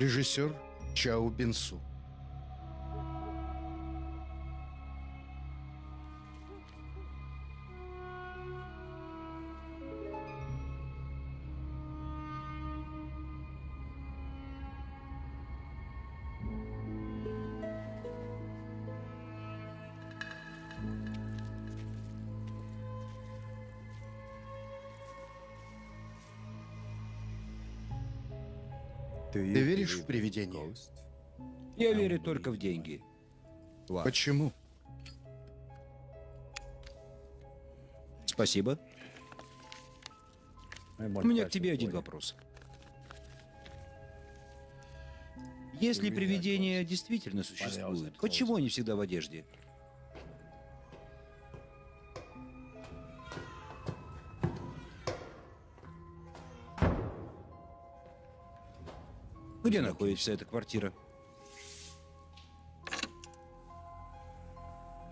Режиссер Чао Бинсу. Привидения? Я верю только в деньги. Почему? Спасибо. У меня к тебе один вопрос. Если привидения действительно существуют, почему они всегда в одежде? Где находится эта квартира?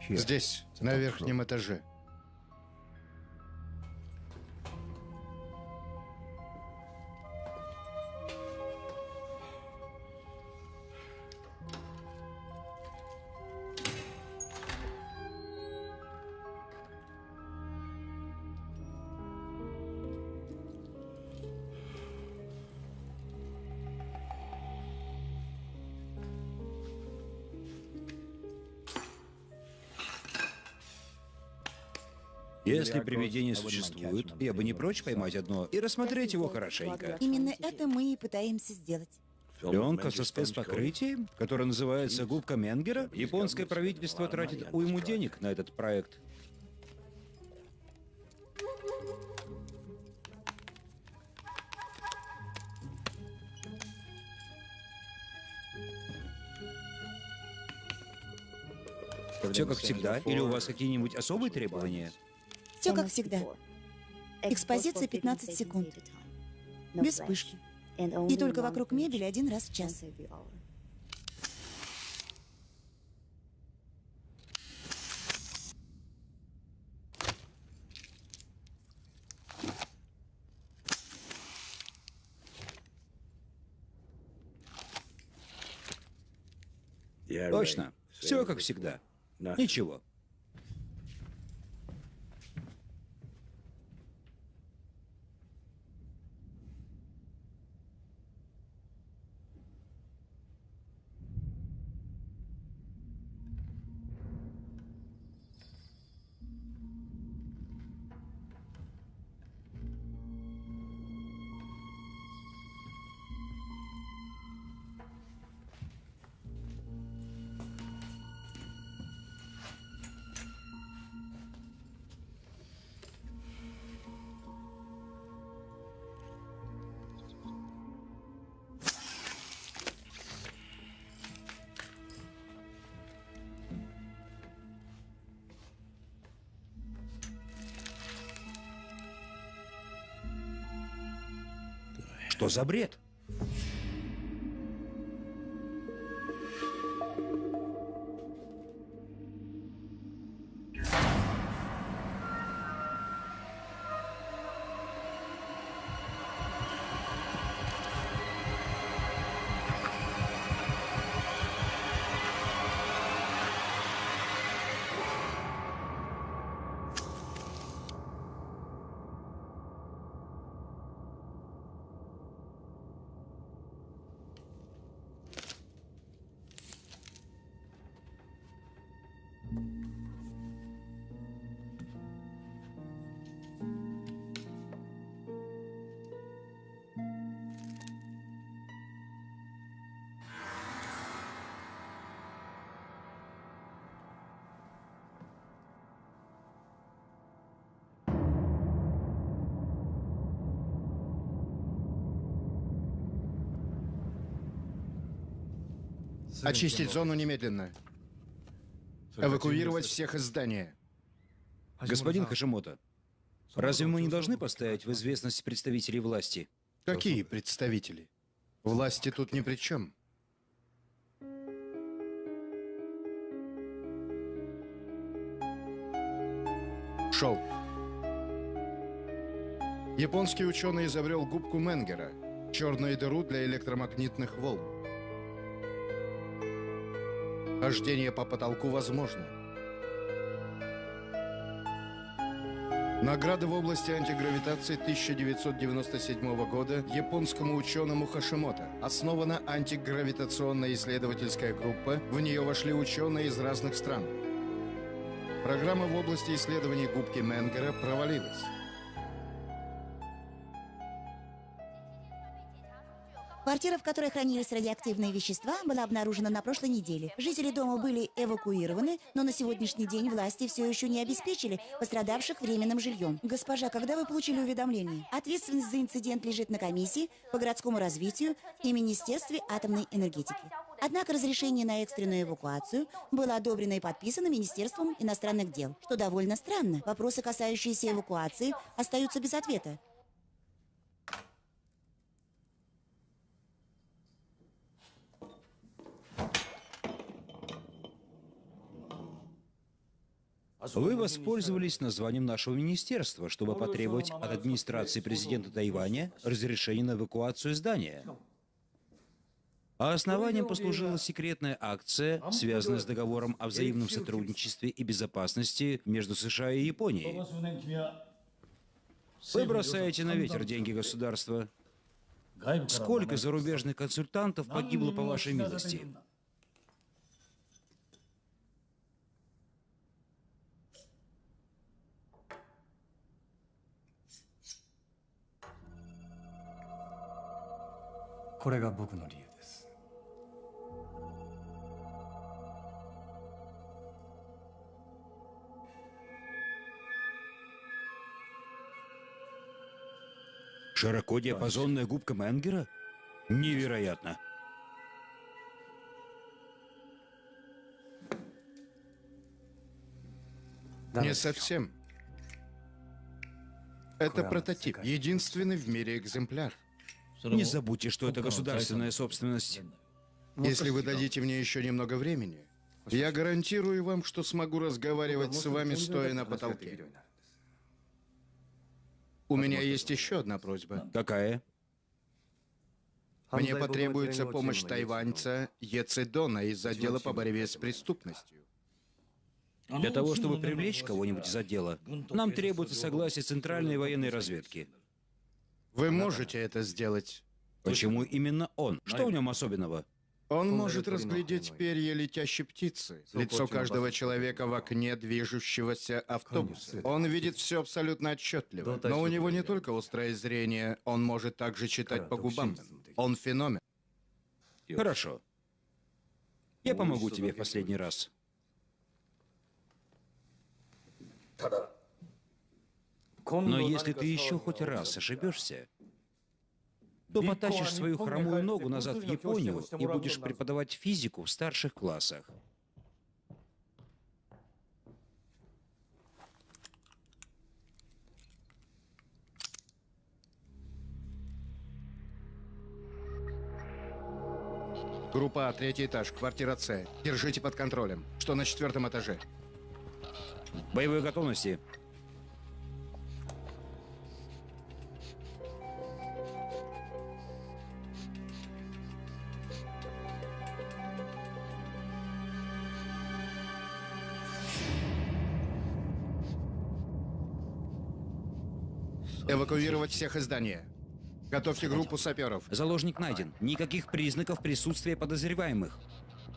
Здесь, на верхнем этаже. Если привидения существуют, я бы не прочь поймать одно и рассмотреть его хорошенько. Именно это мы и пытаемся сделать. Пленка со спецпокрытием, которая называется губка Менгера. Японское правительство тратит уйму денег на этот проект. Все как всегда? Или у вас какие-нибудь особые требования? Все как всегда. Экспозиция 15 секунд. Без вспышки. И только вокруг мебели один раз в час. Точно. Все как всегда. Ничего. Что за бред? Очистить зону немедленно. Эвакуировать всех из здания. Господин Хашимото, разве мы не должны поставить в известность представителей власти? Какие представители? Власти тут ни при чем. Шел. Японский ученый изобрел губку Менгера, черную дыру для электромагнитных волн. Хождение по потолку возможно. Награда в области антигравитации 1997 года японскому ученому Хашимото. Основана антигравитационная исследовательская группа. В нее вошли ученые из разных стран. Программа в области исследований губки Менгера провалилась. Квартира, в которой хранились радиоактивные вещества, была обнаружена на прошлой неделе. Жители дома были эвакуированы, но на сегодняшний день власти все еще не обеспечили пострадавших временным жильем. Госпожа, когда вы получили уведомление? Ответственность за инцидент лежит на комиссии по городскому развитию и Министерстве атомной энергетики. Однако разрешение на экстренную эвакуацию было одобрено и подписано Министерством иностранных дел, что довольно странно. Вопросы, касающиеся эвакуации, остаются без ответа. Вы воспользовались названием нашего министерства, чтобы потребовать от администрации президента Тайваня разрешения на эвакуацию здания. А основанием послужила секретная акция, связанная с договором о взаимном сотрудничестве и безопасности между США и Японией. Вы бросаете на ветер деньги государства. Сколько зарубежных консультантов погибло по вашей милости? Широкодиапазонная губка Менгера? Невероятно. Не совсем. Это прототип, единственный в мире экземпляр. Не забудьте, что это государственная собственность. Если вы дадите мне еще немного времени, я гарантирую вам, что смогу разговаривать с вами, стоя на потолке. У меня есть еще одна просьба. Какая? Мне потребуется помощь тайваньца Ецедона из отдела по борьбе с преступностью. Для того, чтобы привлечь кого-нибудь из отдела, нам требуется согласие Центральной военной разведки. Вы можете это сделать. Почему именно он? Что в нем особенного? Он может разглядеть перья летящей птицы, лицо каждого человека в окне движущегося автобуса. Он видит все абсолютно отчетливо. Но у него не только острое зрение, он может также читать по губам. Он феномен. Хорошо. Я помогу тебе в последний раз. Но если ты еще хоть раз ошибешься, то потащишь свою хромую ногу назад в Японию и будешь преподавать физику в старших классах. Группа А, третий этаж, квартира С. Держите под контролем. Что на четвертом этаже? Боевой готовности. Эвакуировать всех из здания. Готовьте группу саперов. Заложник найден. Никаких признаков присутствия подозреваемых.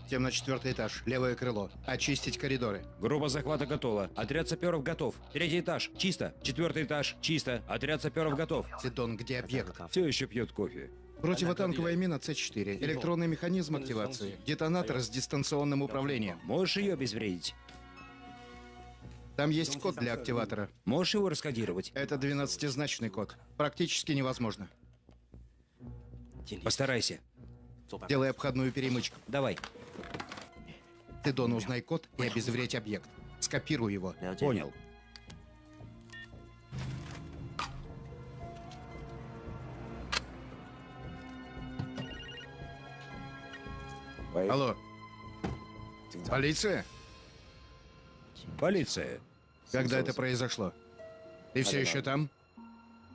Тем на четвертый этаж, левое крыло. Очистить коридоры. Группа захвата готова. Отряд саперов готов. Третий этаж. Чисто. Четвертый этаж. Чисто. Отряд саперов готов. Сидон, где объект? Все еще пьет кофе. Противотанковая мина С-4. Электронный механизм активации. Детонатор с дистанционным управлением. Можешь ее обезвредить? Там есть код для активатора. Можешь его раскодировать? Это 12-значный код. Практически невозможно. Постарайся. Делай обходную перемычку. Давай. Ты, Дон, узнай код и обезвредь объект. Скопируй его. Понял. Алло. Полиция? Полиция. Когда это произошло? Ты все еще там?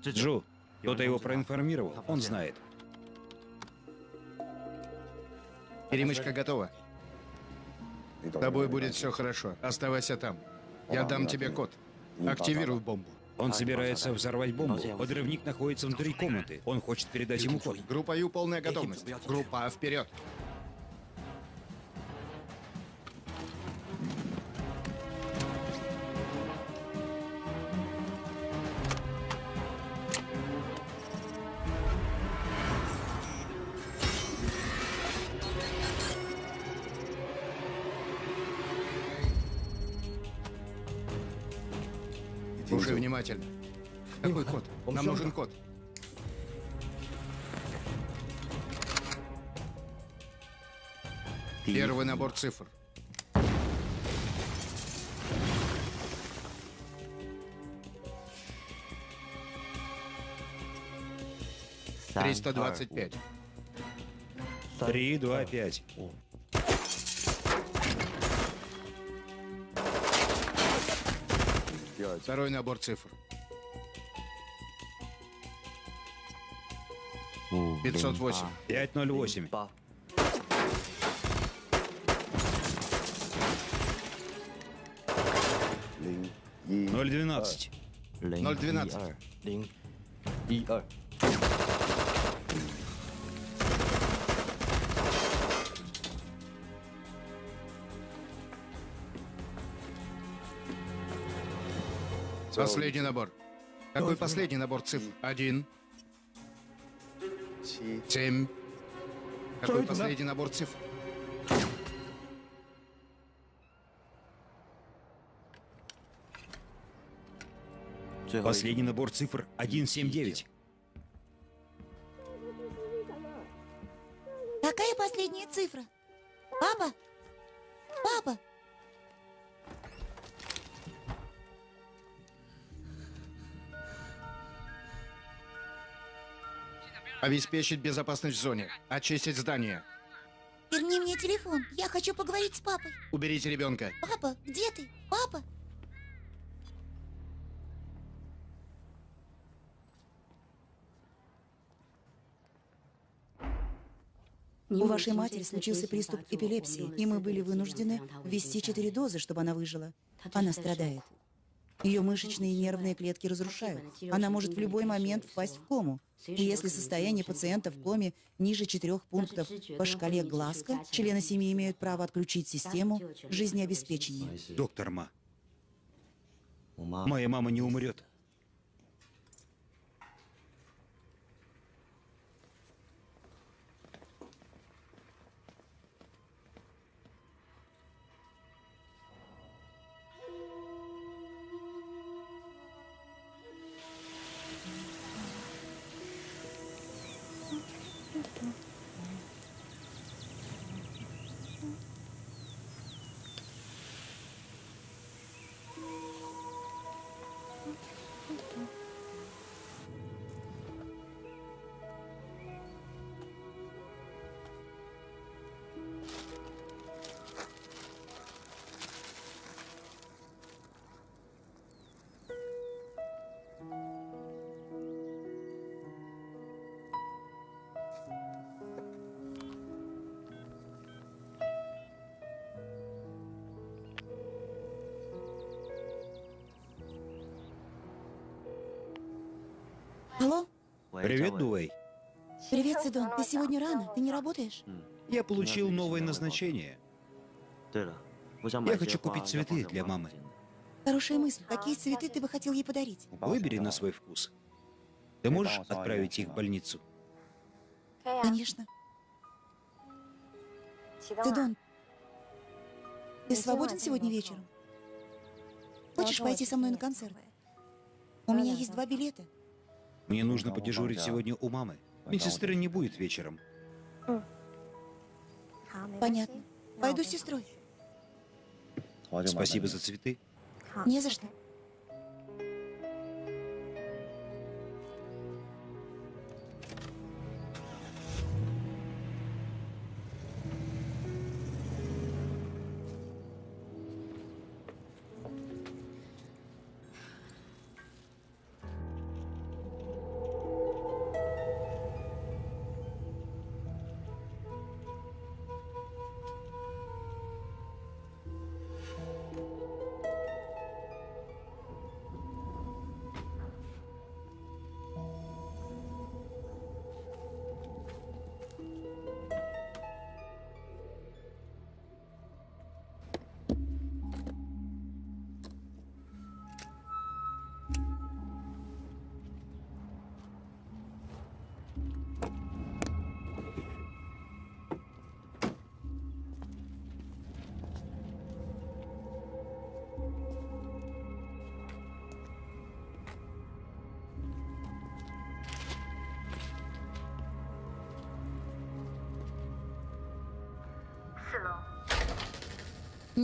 Джу, кто-то его проинформировал. Он знает. Перемычка готова. С тобой будет все хорошо. Оставайся там. Я дам тебе код. Активируй бомбу. Он собирается взорвать бомбу. Подрывник находится внутри комнаты. Он хочет передать ему код. Группа Ю полная готовность. Группа А вперед. Набор цифр. Триста двадцать пять. Три, два, пять. Второй набор цифр. 508. 508. 012. 012. 012. Последний набор. Какой последний набор цифр? Один. Семь. Какой последний набор цифр? Последний набор цифр 179. Какая последняя цифра? Папа? Папа? Обеспечить безопасность в зоне. Очистить здание. Верни мне телефон. Я хочу поговорить с папой. Уберите ребенка. Папа, где ты? Папа? У вашей матери случился приступ эпилепсии, и мы были вынуждены ввести четыре дозы, чтобы она выжила. Она страдает. Ее мышечные и нервные клетки разрушают. Она может в любой момент впасть в кому. И если состояние пациента в коме ниже четырех пунктов по шкале Глазко, члены семьи имеют право отключить систему жизнеобеспечения. Доктор Ма. Моя мама не умрет. Привет, Дуэй. Привет, Сидон. Ты сегодня рано? Ты не работаешь? Я получил новое назначение. Я хочу купить цветы для мамы. Хорошая мысль. Какие цветы ты бы хотел ей подарить? Выбери на свой вкус. Ты можешь отправить их в больницу? Конечно. Сидон, ты свободен сегодня вечером? Хочешь пойти со мной на концерт? У меня есть два билета. Мне нужно подежурить сегодня у мамы. Медсестры не будет вечером. Понятно. Пойду с сестрой. Спасибо за цветы. Не за что.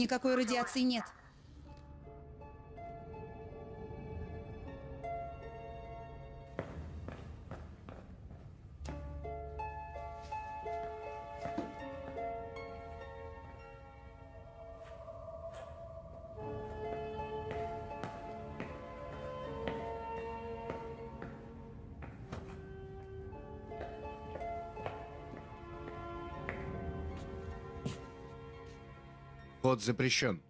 Никакой радиации нет. Вход запрещен.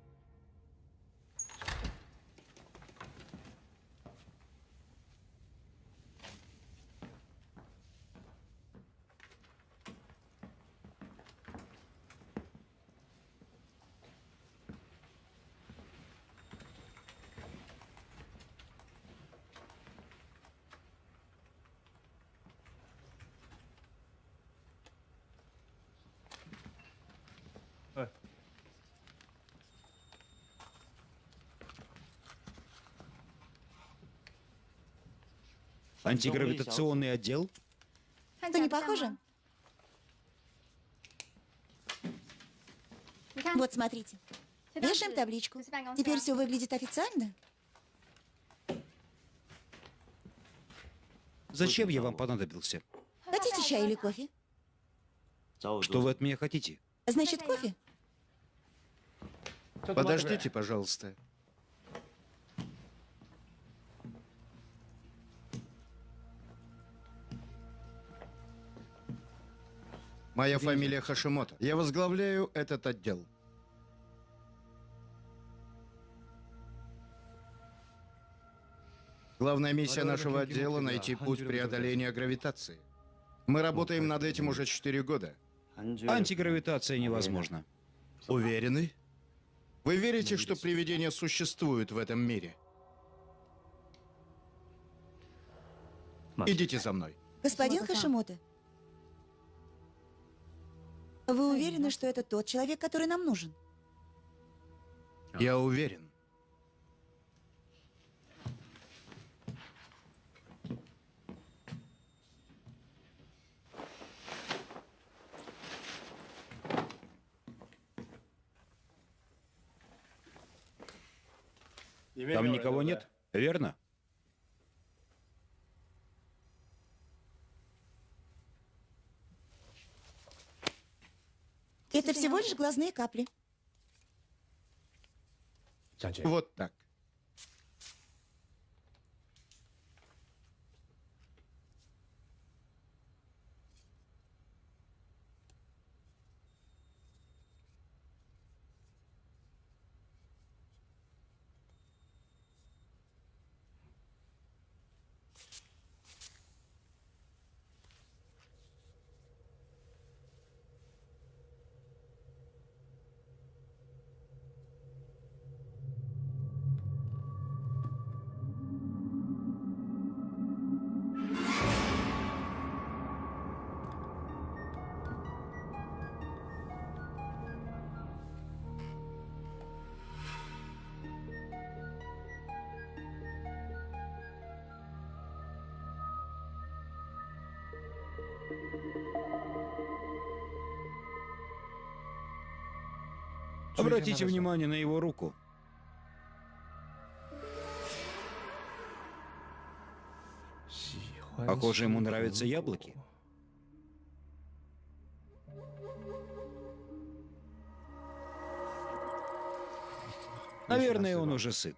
Антигравитационный отдел? Что, не похоже? Вот, смотрите. Вешаем табличку. Теперь все выглядит официально. Зачем я вам понадобился? Хотите чай или кофе? Что вы от меня хотите? Значит, кофе? Подождите, пожалуйста. Моя фамилия Хашимото. Я возглавляю этот отдел. Главная миссия нашего отдела — найти путь преодоления гравитации. Мы работаем над этим уже 4 года. Антигравитация невозможна. Уверены? Вы верите, что привидения существуют в этом мире? Идите за мной. Господин Хашимото, вы уверены, что это тот человек, который нам нужен? Я уверен. Там никого нет, верно? Это всего лишь глазные капли. Вот так. Обратите внимание на его руку. Похоже, ему нравятся яблоки. Наверное, он уже сыт.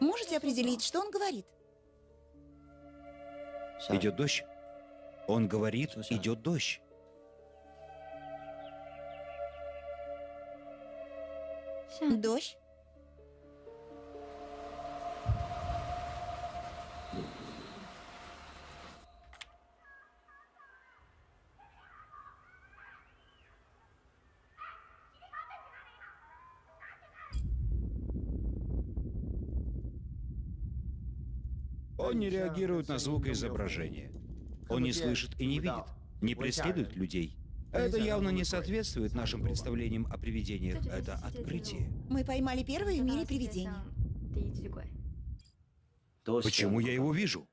Можете определить, что он говорит? Идет дождь. Он говорит, идет дождь. Дождь? Он не реагирует на звукоизображение. Он не слышит и не видит, не преследует людей. Это явно не соответствует нашим представлениям о привидениях. Это открытие. Мы поймали первое в мире привидение. Почему я его вижу?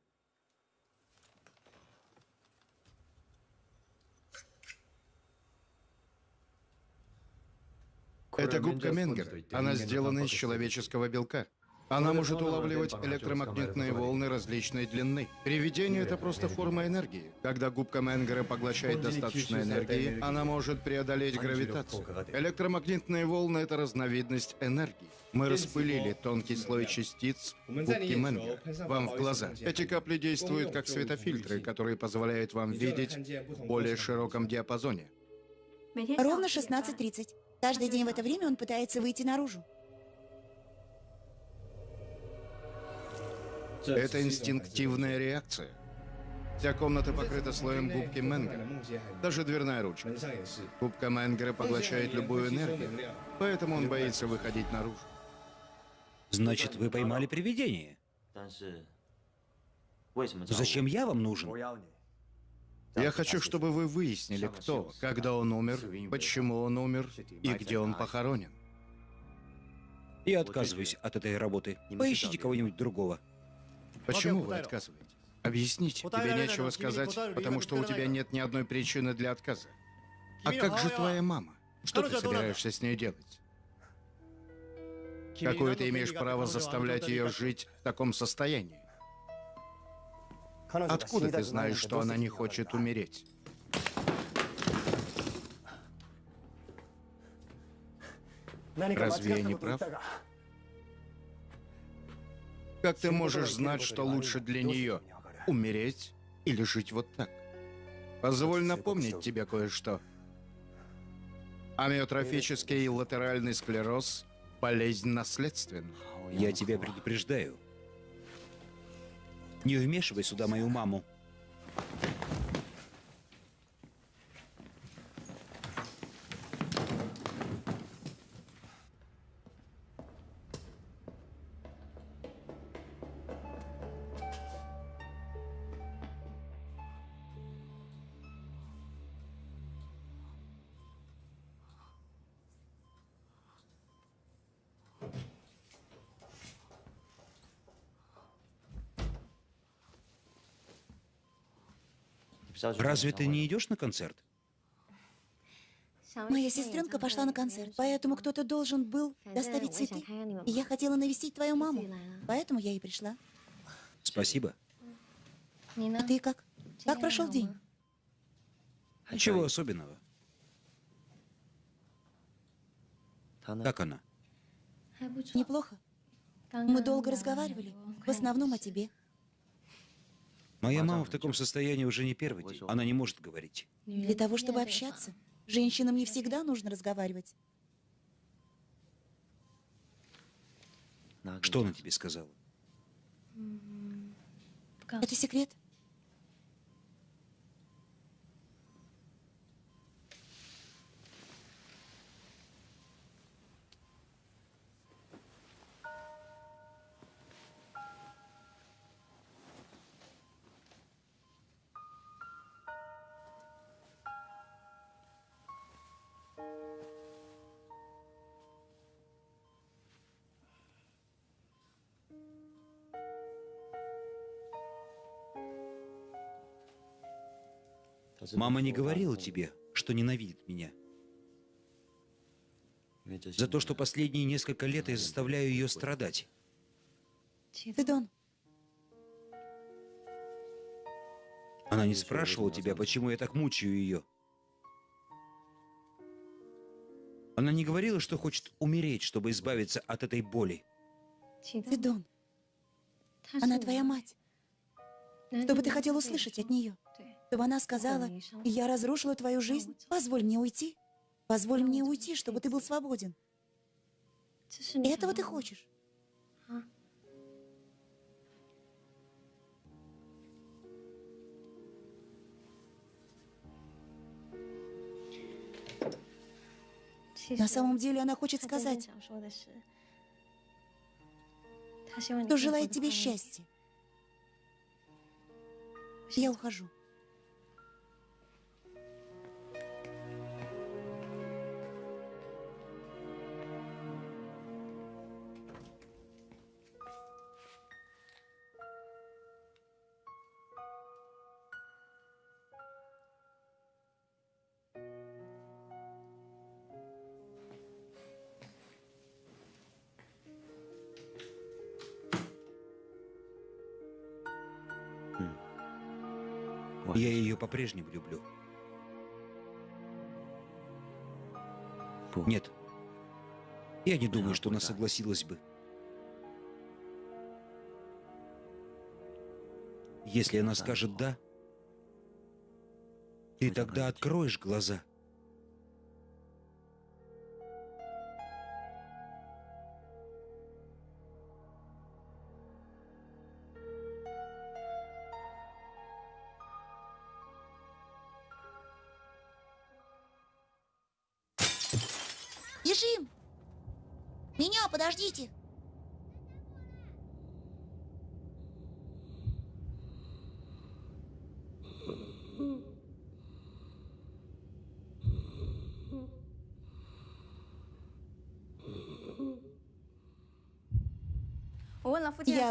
Это губка Менгер. Она сделана из человеческого белка. Она может улавливать электромагнитные волны различной длины. Привидение — это просто форма энергии. Когда губка Менгера поглощает достаточно энергии, она может преодолеть гравитацию. Электромагнитные волны — это разновидность энергии. Мы распылили тонкий слой частиц губки Менгера вам в глаза. Эти капли действуют как светофильтры, которые позволяют вам видеть в более широком диапазоне. Ровно 16.30. Каждый день в это время он пытается выйти наружу. Это инстинктивная реакция. Вся комната покрыта слоем губки Менгера. Даже дверная ручка. Губка Менгера поглощает любую энергию, поэтому он боится выходить наружу. Значит, вы поймали привидение. Зачем я вам нужен? Я хочу, чтобы вы выяснили, кто, когда он умер, почему он умер и где он похоронен. Я отказываюсь от этой работы. Поищите кого-нибудь другого. Почему вы отказываетесь? Объясните. Тебе нечего сказать, потому что у тебя нет ни одной причины для отказа. А как же твоя мама? Что ты собираешься с ней делать? Какое ты имеешь право заставлять ее жить в таком состоянии? Откуда ты знаешь, что она не хочет умереть? Разве я не прав? Как ты можешь знать, что лучше для нее? Умереть или жить вот так? Позволь напомнить тебе кое-что. Амиотрофический латеральный склероз – болезнь наследственная. Я тебя предупреждаю. Не вмешивай сюда мою маму. Разве ты не идешь на концерт? Моя сестренка пошла на концерт, поэтому кто-то должен был доставить цветы. И я хотела навестить твою маму, поэтому я и пришла. Спасибо. А ты как? Как прошел день? Ничего особенного. Как она? Неплохо. Мы долго разговаривали, в основном о тебе. Моя мама в таком состоянии уже не первый день. Она не может говорить. Для того, чтобы общаться, женщинам не всегда нужно разговаривать. Что она тебе сказала? Это секрет. Мама не говорила тебе, что ненавидит меня. За то, что последние несколько лет я заставляю ее страдать. Федон, Она не спрашивала тебя, почему я так мучаю ее. Она не говорила, что хочет умереть, чтобы избавиться от этой боли. Федон, она твоя мать. Что бы ты хотел услышать от нее? Чтобы она сказала, я разрушила твою жизнь, позволь мне уйти. Позволь мне уйти, чтобы ты был свободен. Этого ты хочешь? На самом деле она хочет сказать, что желает тебе счастья. Я ухожу. Я ее по-прежнему люблю. Нет. Я не думаю, что она согласилась бы. Если она скажет «да», ты тогда откроешь глаза.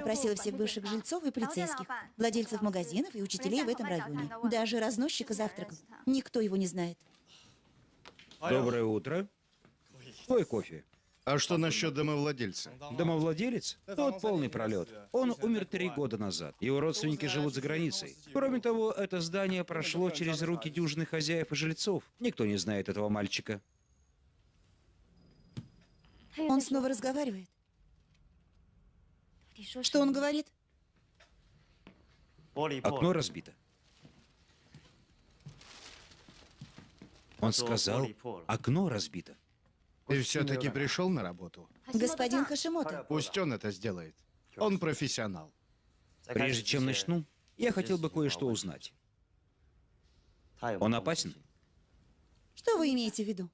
Опросила всех бывших жильцов и полицейских, владельцев магазинов и учителей в этом районе. Даже разносчика завтраков. Никто его не знает. Доброе утро. Твой кофе. А что насчет домовладельца? Домовладелец? Тот полный пролет. Он умер три года назад. Его родственники живут за границей. Кроме того, это здание прошло через руки дюжных хозяев и жильцов. Никто не знает этого мальчика. Он снова разговаривает. Что он говорит? Окно разбито. Он сказал, окно разбито. Ты все-таки пришел на работу? Господин Хашимото. Пусть он это сделает. Он профессионал. Прежде чем начну, я хотел бы кое-что узнать. Он опасен? Что вы имеете в виду?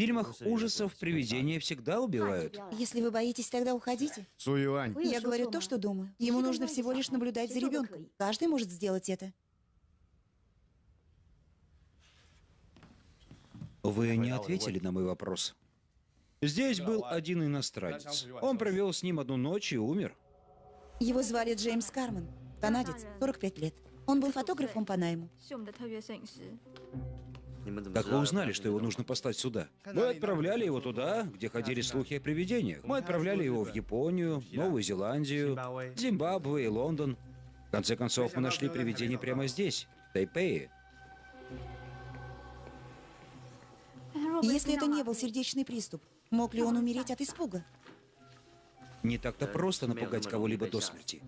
В фильмах ужасов привидения всегда убивают. Если вы боитесь, тогда уходите. Суюань, Я говорю то, что думаю. Ему нужно всего лишь наблюдать за ребенком. Каждый может сделать это. Вы не ответили на мой вопрос. Здесь был один иностранец. Он провел с ним одну ночь и умер. Его звали Джеймс Карман. Канадец, 45 лет. Он был фотографом по найму. Как вы узнали, что его нужно послать сюда? Мы отправляли его туда, где ходили слухи о привидениях. Мы отправляли его в Японию, Новую Зеландию, Зимбабве и Лондон. В конце концов, мы нашли привидение прямо здесь, в Тайпее. Если это не был сердечный приступ, мог ли он умереть от испуга? Не так-то просто напугать кого-либо до смерти.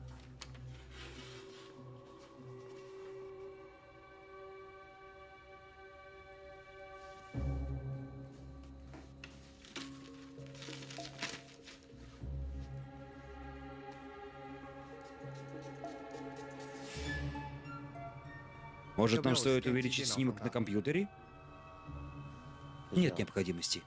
Может, нам стоит увеличить снимок на компьютере? Нет необходимости.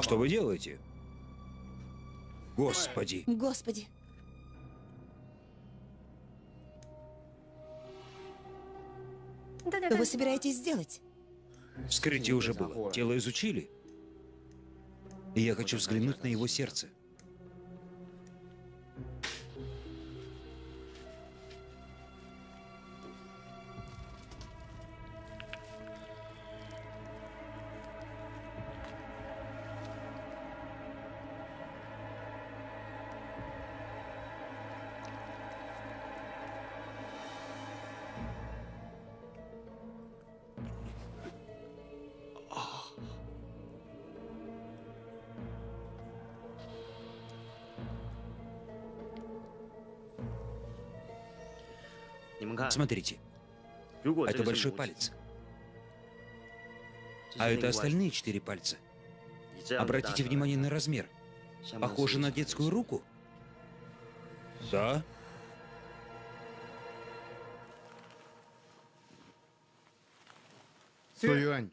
Что вы делаете? Господи. Господи. Что вы собираетесь сделать? Вскрытие уже было. Тело изучили. И я хочу взглянуть на его сердце. Смотрите, это большой палец. А это остальные четыре пальца. Обратите внимание на размер. Похоже на детскую руку. Да. Суюань,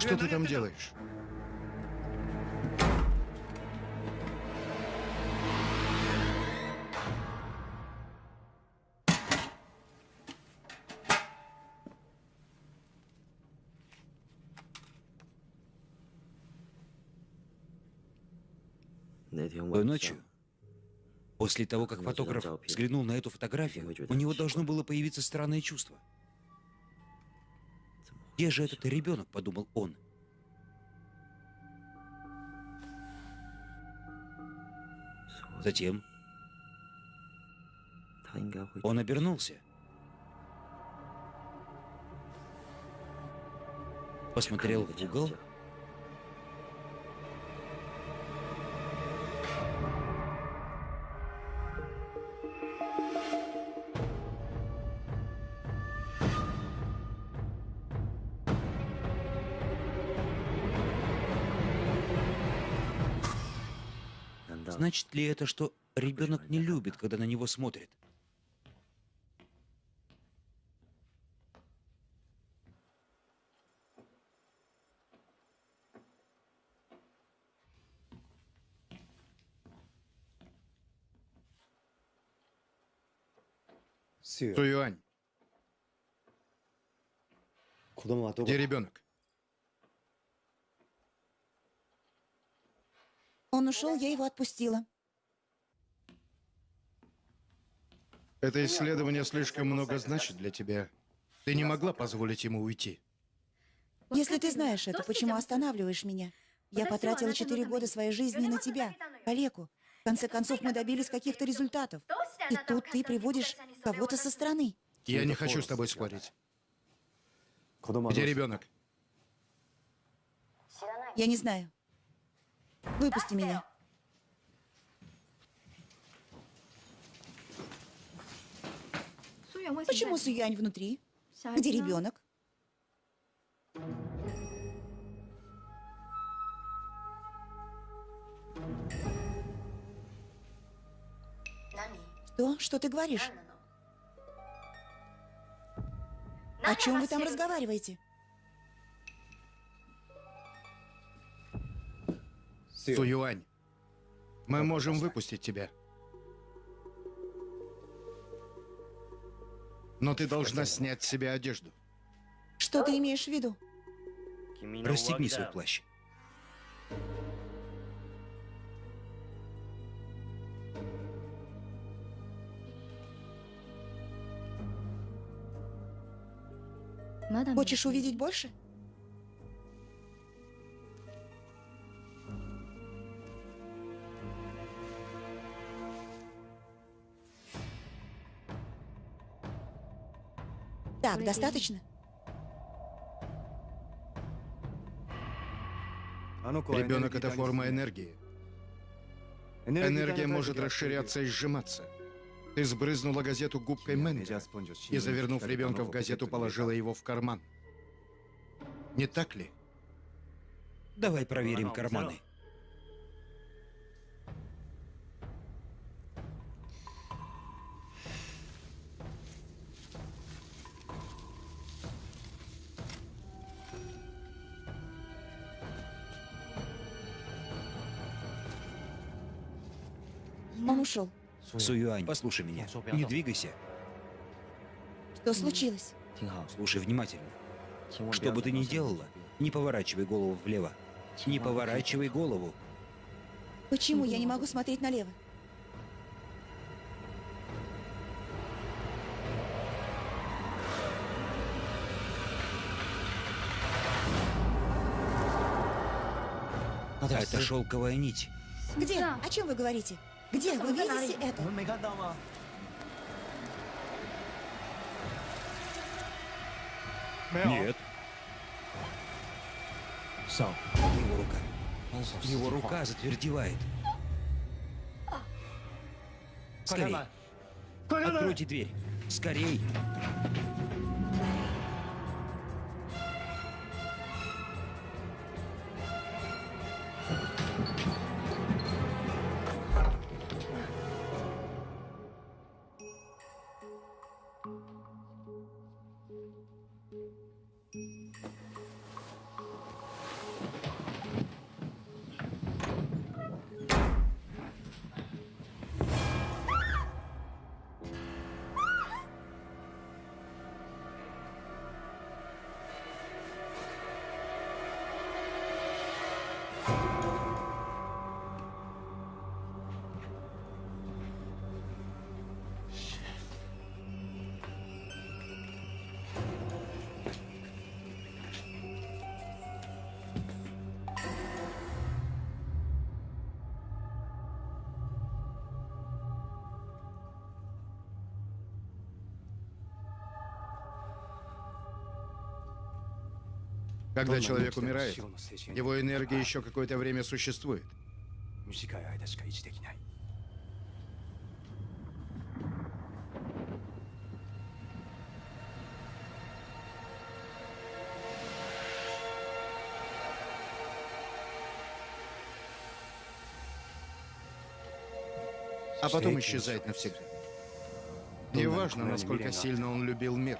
что ты там делаешь? Той ночью После того, как фотограф взглянул на эту фотографию, у него должно было появиться странное чувство. Где же этот ребенок, подумал он. Затем он обернулся. Посмотрел в угол. Значит ли это, что ребенок не любит, когда на него смотрят? Суюань, где ребенок? Он ушел, я его отпустила. Это исследование слишком много значит для тебя. Ты не могла позволить ему уйти. Если ты знаешь это, почему останавливаешь меня? Я потратила четыре года своей жизни на тебя, калеку. В конце концов, мы добились каких-то результатов. И тут ты приводишь кого-то со стороны. Я не хочу с тобой спорить. Где ребенок? Я не знаю. Выпусти меня. Почему Суянь внутри? Где ребенок? Что? Что ты говоришь? О чем вы там разговариваете? Суюань, мы можем выпустить тебя. Но ты должна снять с себя одежду. Что ты имеешь в виду? Расстегни свой плащ. Хочешь увидеть больше? Так, достаточно? Ребенок — это форма энергии. Энергия может расширяться и сжиматься. Ты сбрызнула газету губкой Мэнга и, завернув ребенка в газету, положила его в карман. Не так ли? Давай проверим карманы. Суюань, послушай меня. Не двигайся. Что случилось? Слушай внимательно. Что бы ты ни делала, не поворачивай голову влево. Не поворачивай голову. Почему я не могу смотреть налево? Это шелковая нить. Где? О чем вы говорите? Где? Вы видите это? Нет. Его рука. Его рука затвердевает. Скорей. Откройте дверь. Скорей. Когда человек умирает, его энергия еще какое-то время существует. А потом исчезает навсегда. Неважно, насколько сильно он любил мир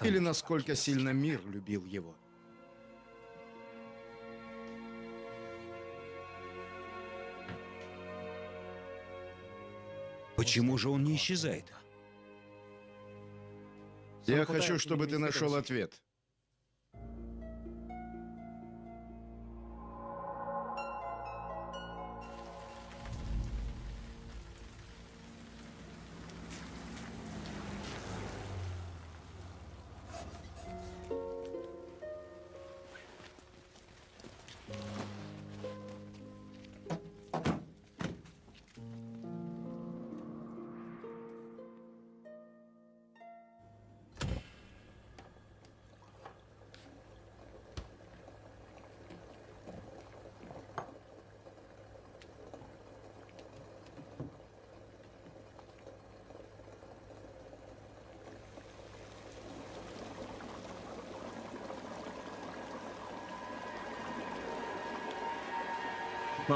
или насколько сильно мир любил его. Почему же он не исчезает? Я хочу, чтобы ты нашел ответ.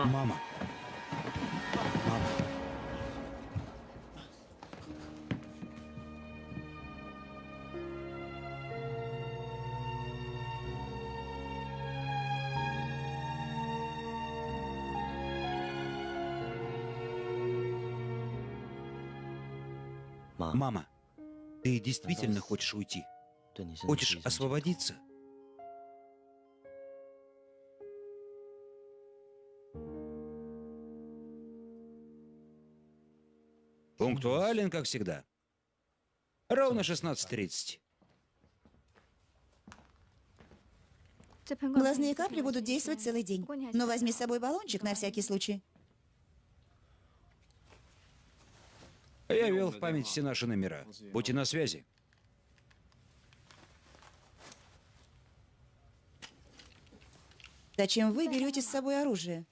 Мама. Мама. Мама, ты действительно хочешь уйти? Хочешь освободиться? Пунктуален, как всегда. Ровно 16.30. Глазные капли будут действовать целый день. Но возьми с собой баллончик на всякий случай. Я ввел в память все наши номера. Будьте на связи. Зачем вы берете с собой оружие?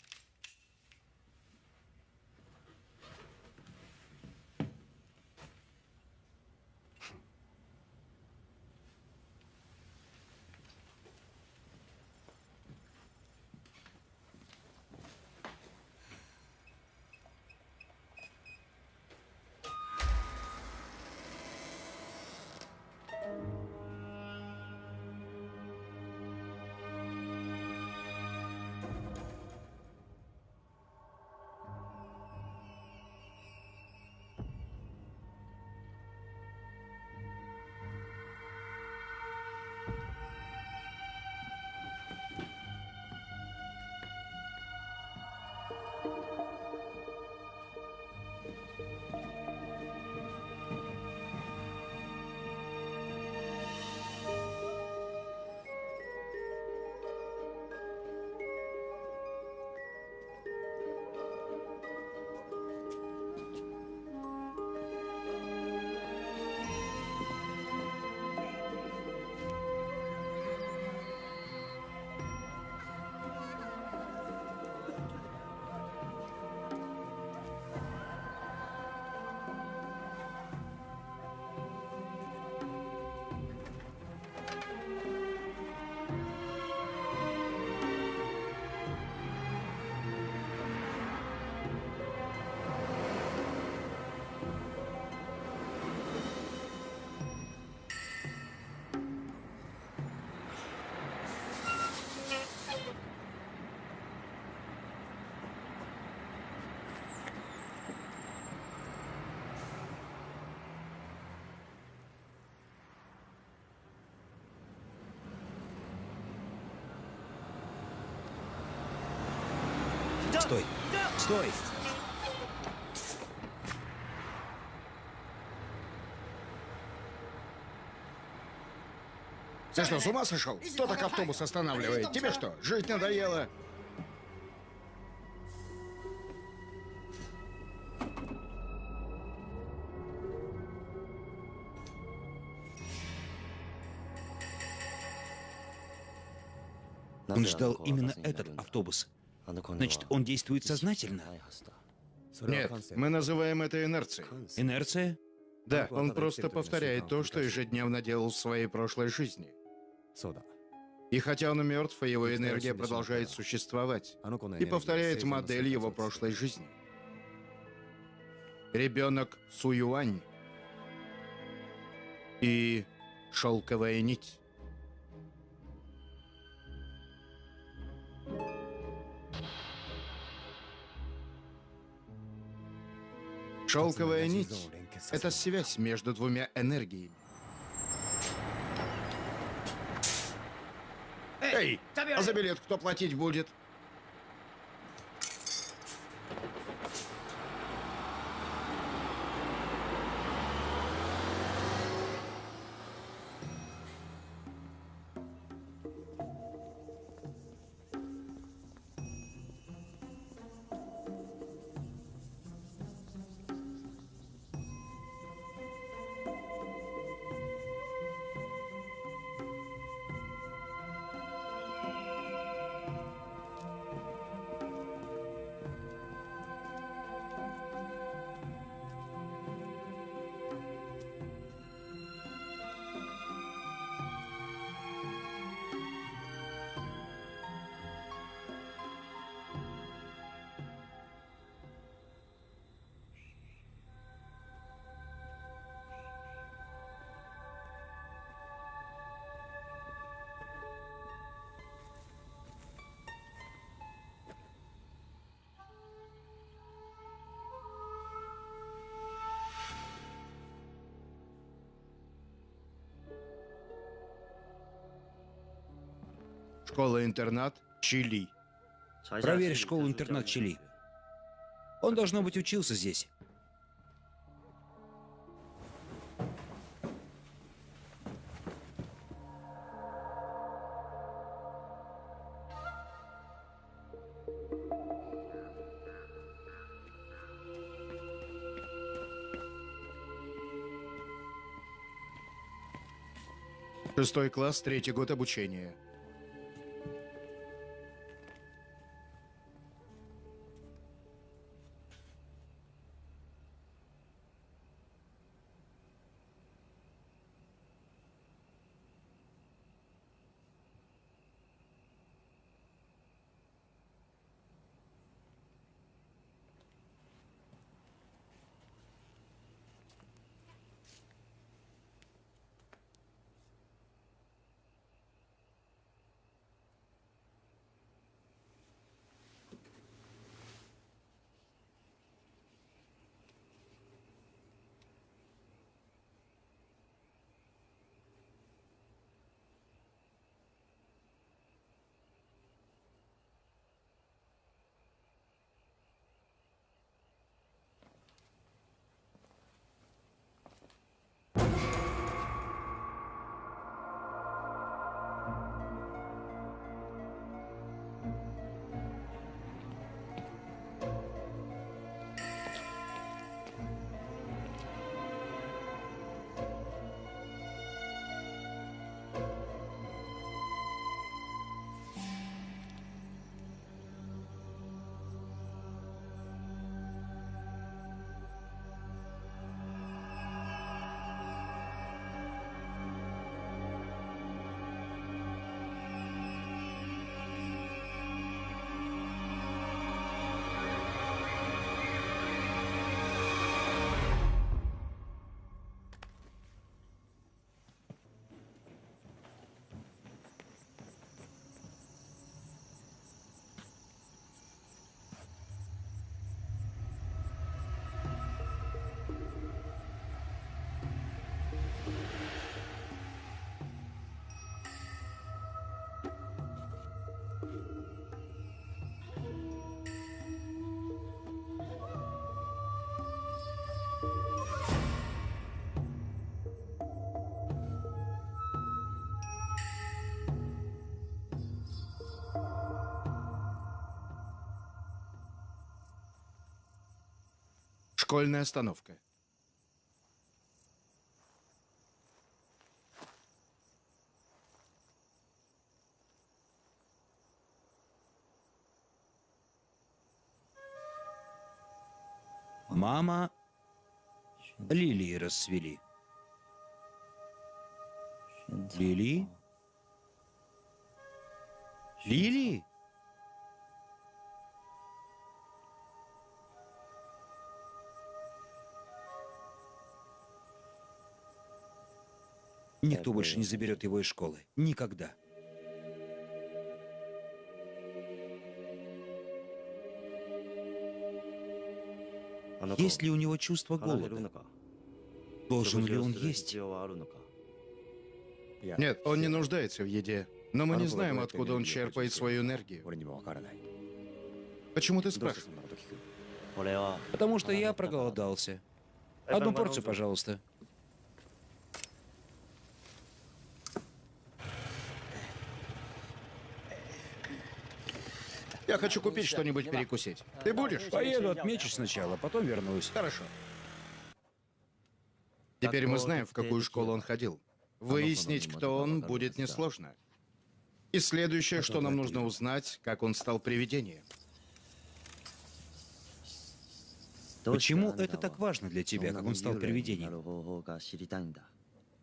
Стой! Ты что, с ума сошел? Кто так автобус останавливает? Тебе что, жить надоело? Он ждал именно этот автобус. Значит, он действует сознательно. Нет, мы называем это инерцией. Инерция? Да, он просто повторяет то, что ежедневно делал в своей прошлой жизни. И хотя он мертв, его энергия продолжает существовать и повторяет модель его прошлой жизни. Ребенок Суюань и шелковая нить. Шелковая нить — это связь между двумя энергиями. Эй, а за билет кто платить будет? Школа-интернат Чили. Проверь школу-интернат Чили. Он, должно быть, учился здесь. Шестой класс, третий год обучения. Школьная остановка. Мама, лилии расцвели. Лили? Лили? Никто больше не заберет его из школы. Никогда. Есть ли у него чувство голода? Должен ли он есть? Нет, он не нуждается в еде. Но мы не знаем, откуда он черпает свою энергию. Почему ты спрашиваешь? Потому что я проголодался. Одну порцию, пожалуйста. Я хочу купить что-нибудь перекусить. Ты будешь? Поеду, отмечу сначала, потом вернусь. Хорошо. Теперь мы знаем, в какую школу он ходил. Выяснить, кто он, будет несложно. И следующее, что нам нужно узнать, как он стал привидением. Почему это так важно для тебя, как он стал привидением?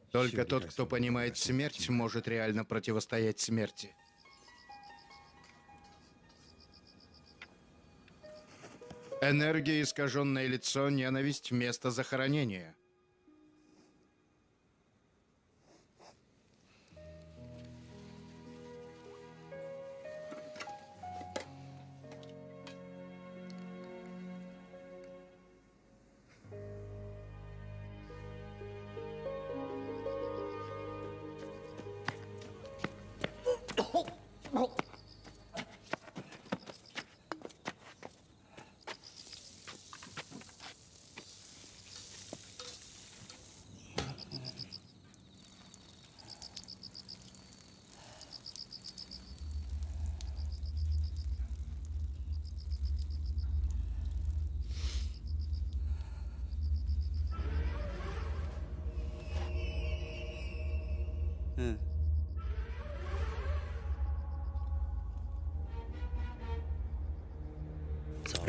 Только тот, кто понимает смерть, может реально противостоять смерти. Энергия, искаженное лицо, ненависть, место захоронения.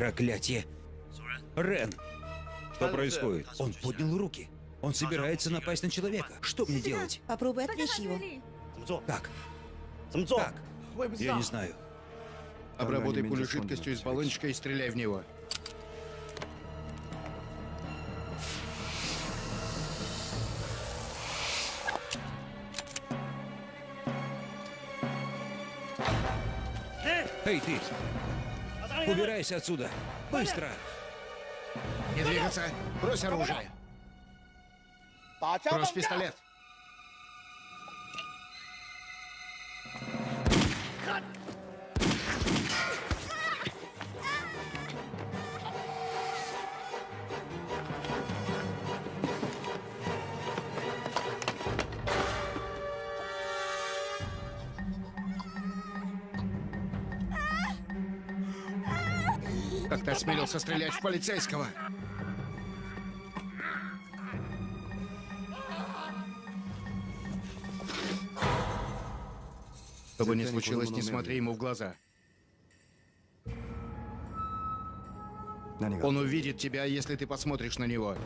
Проклятие! Рен! Что происходит? Он поднял руки. Он собирается напасть на человека. Что мне делать? Попробуй отвлечь его. Как? Как? Я не знаю. Обработай пулю жидкостью из баллончика и стреляй в него. Эй, ты! Убирайся отсюда! Быстро! Не двигаться! Брось оружие! Брось пистолет! Осмелился стрелять в полицейского? Что бы ни случилось, не смотри ему в глаза. Он увидит тебя, если ты посмотришь на него.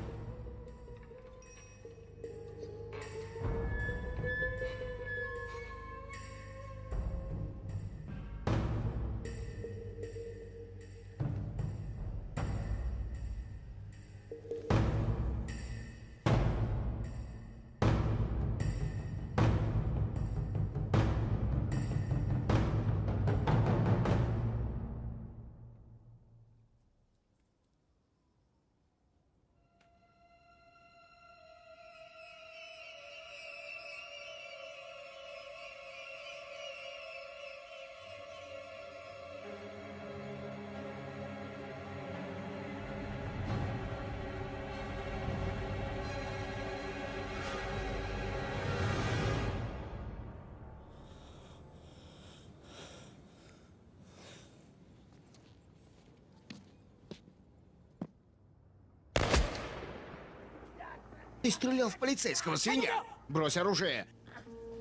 Стрелял в полицейского, свинья! Брось оружие!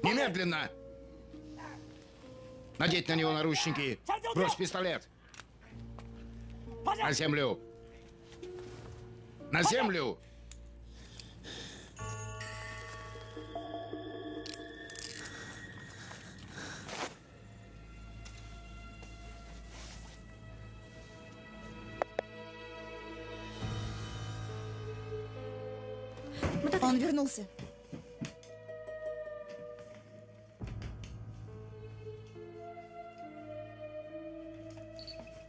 Немедленно! Надеть на него наручники! Брось пистолет! На землю! На землю! Он вернулся.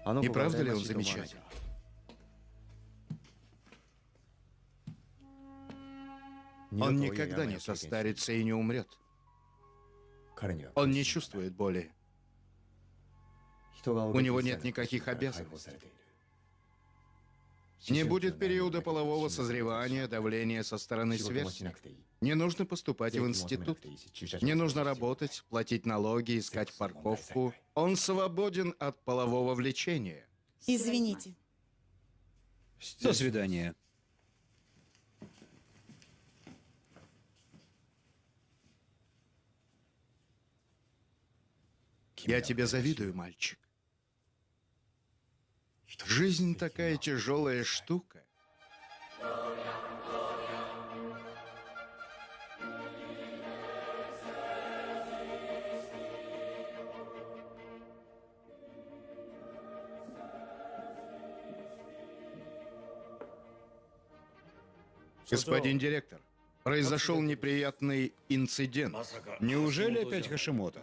Не правда ли он замечательный? Он никогда не состарится и не умрет. Он не чувствует боли. У него нет никаких обязанностей. Не будет периода полового созревания, давления со стороны сверстников. Не нужно поступать в институт. Не нужно работать, платить налоги, искать парковку. Он свободен от полового влечения. Извините. До свидания. Я тебе завидую, мальчик. Жизнь такая тяжелая штука. Господин директор, произошел неприятный инцидент. Неужели опять Хашимото?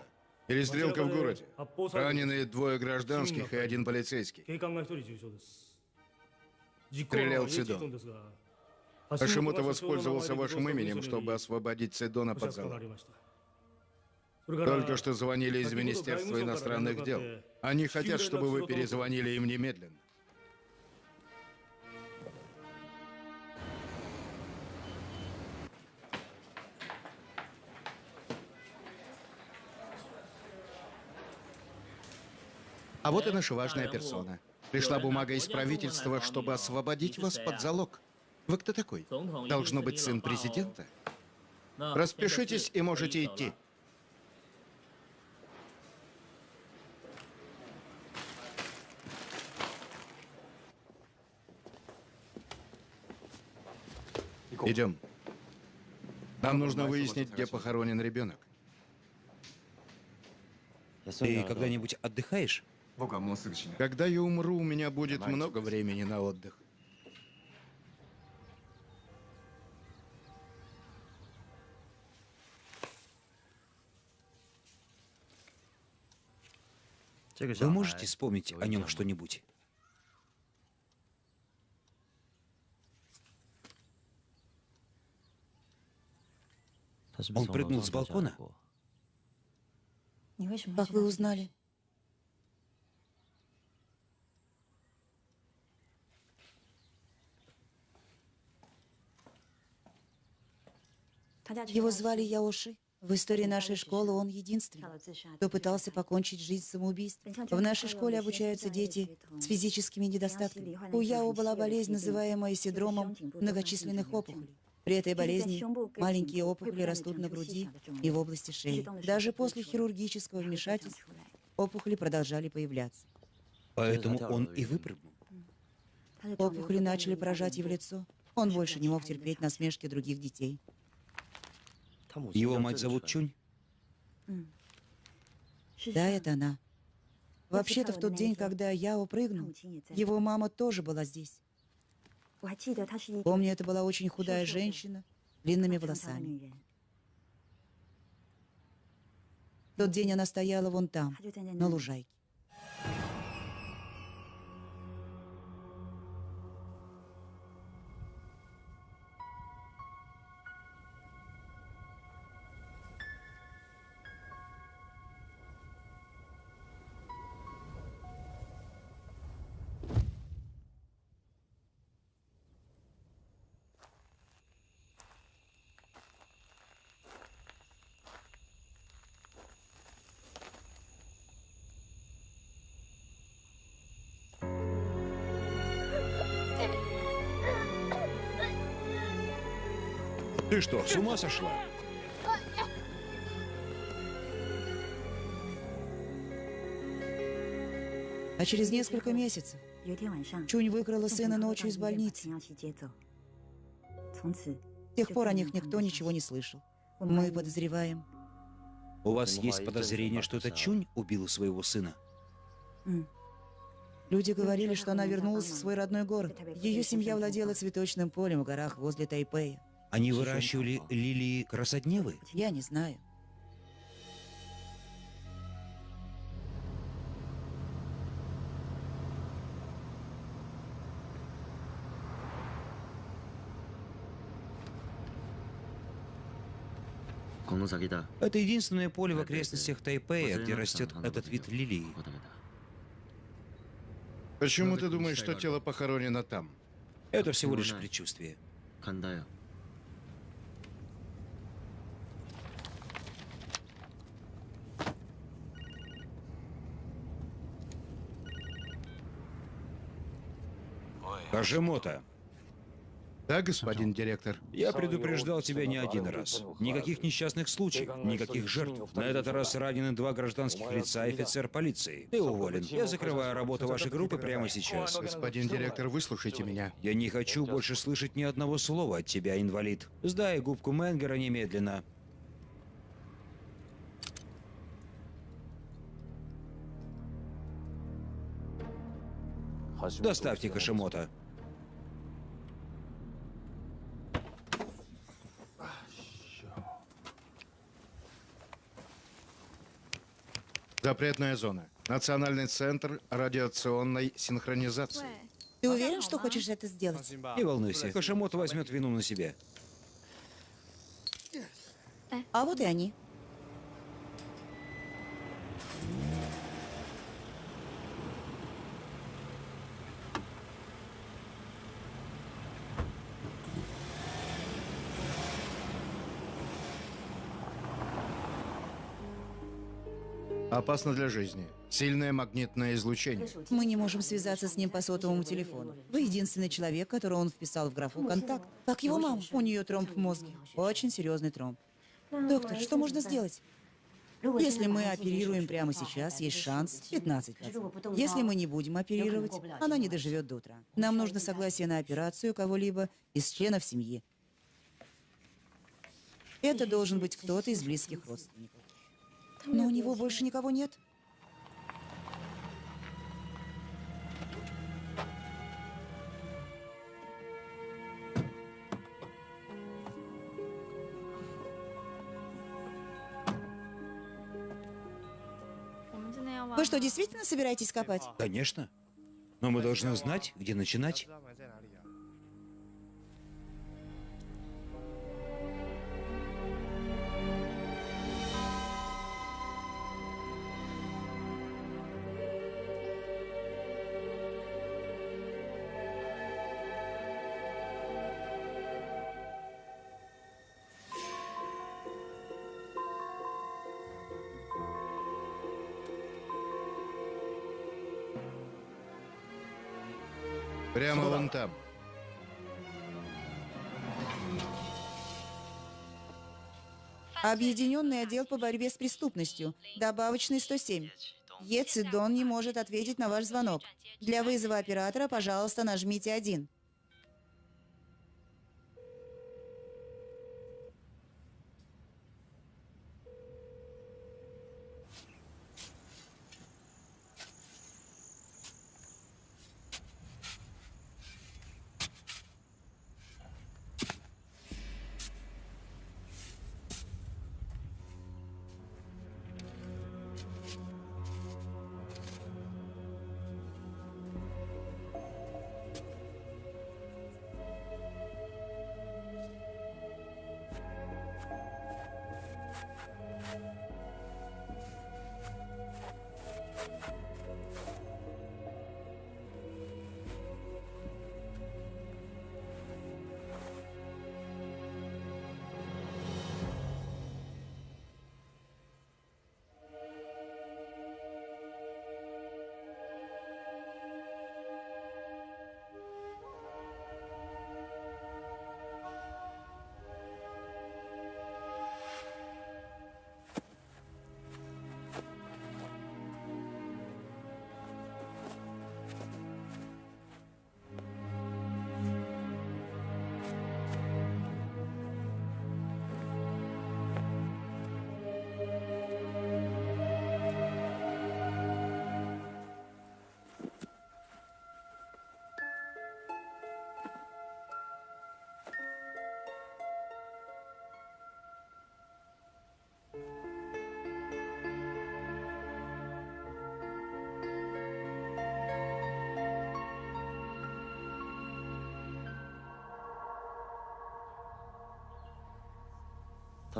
Перестрелка в городе. Ранены двое гражданских и один полицейский. Стрелял Цидон. Хашимото воспользовался вашим именем, чтобы освободить Цидона под залог. Только что звонили из Министерства иностранных дел. Они хотят, чтобы вы перезвонили им немедленно. А вот и наша важная персона. Пришла бумага из правительства, чтобы освободить вас под залог. Вы кто такой? Должно быть сын президента? Распишитесь и можете идти. Идем. Нам нужно выяснить, где похоронен ребенок. Ты когда-нибудь отдыхаешь? Когда я умру, у меня будет много времени на отдых. Вы можете вспомнить о нем что-нибудь? Он прыгнул с балкона? Как вы узнали? Его звали Яоши. В истории нашей школы он единственный, кто пытался покончить жизнь самоубийством. В нашей школе обучаются дети с физическими недостатками. У Яо была болезнь, называемая синдромом многочисленных опухолей. При этой болезни маленькие опухоли растут на груди и в области шеи. Даже после хирургического вмешательства опухоли продолжали появляться. Поэтому он и выпрыгнул. Опухоли начали поражать его лицо. Он больше не мог терпеть насмешки других детей. Его мать зовут Чунь? Да, это она. Вообще-то в тот день, когда я упрыгнул, его мама тоже была здесь. Помню, это была очень худая женщина, длинными волосами. В тот день она стояла вон там, на лужайке. Ты что, с ума сошла? А через несколько месяцев Чунь выкрала сына ночью из больницы. С тех пор о них никто ничего не слышал. Мы подозреваем... У вас есть подозрение, что это Чунь убила своего сына? Люди говорили, что она вернулась в свой родной город. Ее семья владела цветочным полем в горах возле Тайпея. Они выращивали лилии красодневы? Я не знаю. Это единственное поле в окрестностях Тайпея, где растет этот вид лилии. Почему ты думаешь, что тело похоронено там? Это всего лишь предчувствие. Хажимота, Да, господин директор. я предупреждал тебя не один раз. Никаких несчастных случаев, никаких жертв. На этот раз ранены два гражданских лица и офицер полиции. Ты уволен. Я закрываю работу вашей группы прямо сейчас. Господин директор, выслушайте меня. Я не хочу больше слышать ни одного слова от тебя, инвалид. Сдай губку Менгера немедленно. Доставьте Хашимота. Запретная зона. Национальный центр радиационной синхронизации. Ты уверен, что хочешь это сделать? Не волнуйся, Хашимото возьмет вину на себя. А вот и они. Опасно для жизни. Сильное магнитное излучение. Мы не можем связаться с ним по сотовому телефону. Вы единственный человек, которого он вписал в графу «Контакт». Как его мама. У нее тромб в мозге. Очень серьезный тромб. Доктор, что можно сделать? Если мы оперируем прямо сейчас, есть шанс 15%. Если мы не будем оперировать, она не доживет до утра. Нам нужно согласие на операцию кого-либо из членов семьи. Это должен быть кто-то из близких родственников. Но у него больше никого нет. Вы что, действительно собираетесь копать? Конечно. Но мы должны знать, где начинать. Там. Объединенный отдел по борьбе с преступностью. Добавочный 107. Ецидон не может ответить на ваш звонок. Для вызова оператора, пожалуйста, нажмите 1.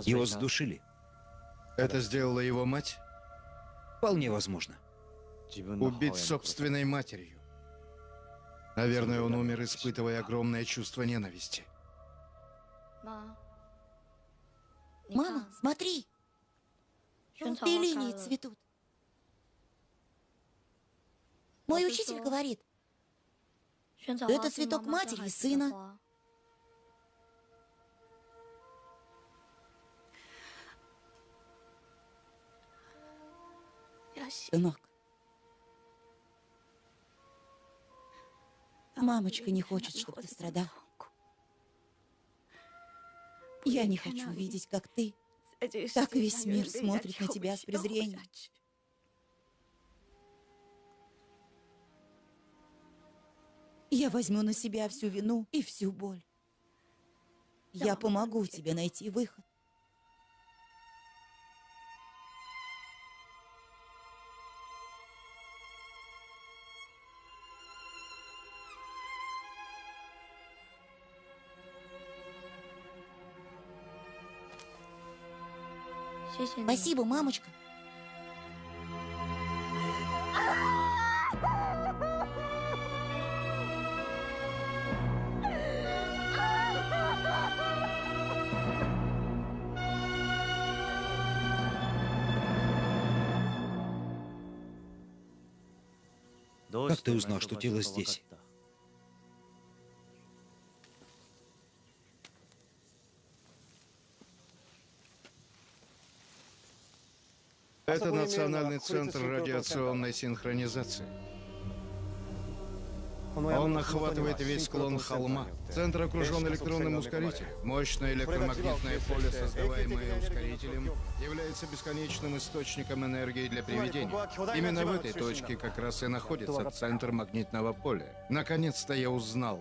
Его задушили. Это сделала его мать? Вполне возможно. Убить собственной матерью. Наверное, он умер, испытывая огромное чувство ненависти. Мама, смотри! Лилии цветут. Мой учитель говорит, это цветок матери и сына. Сынок. Мамочка не хочет, чтобы ты страдал. Я не хочу видеть, как ты, как весь мир смотрит на тебя с презрением. Я возьму на себя всю вину и всю боль. Я помогу тебе найти выход. Спасибо, мамочка. Как ты узнал, что тело здесь? Это Национальный центр радиационной синхронизации. Он охватывает весь склон холма. Центр окружен электронным ускорителем. Мощное электромагнитное поле, создаваемое ускорителем, является бесконечным источником энергии для привидений. Именно в этой точке как раз и находится центр магнитного поля. Наконец-то я узнал,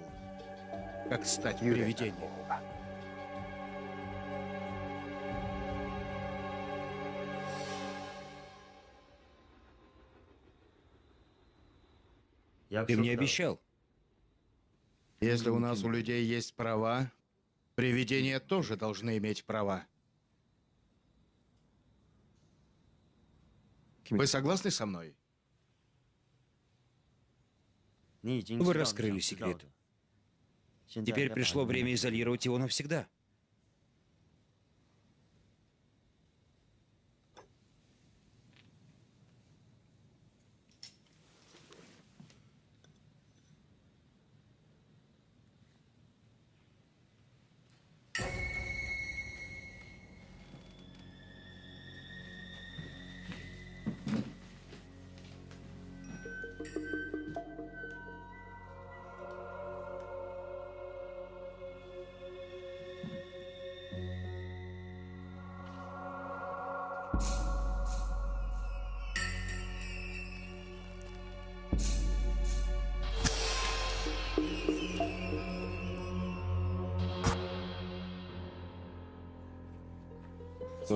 как стать привидением. Ты мне обещал. Если у нас у людей есть права, привидения тоже должны иметь права. Вы согласны со мной? Вы раскрыли секрет. Теперь пришло время изолировать его навсегда.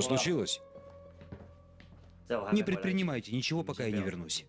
Что случилось? Не предпринимайте ничего, пока я не вернусь.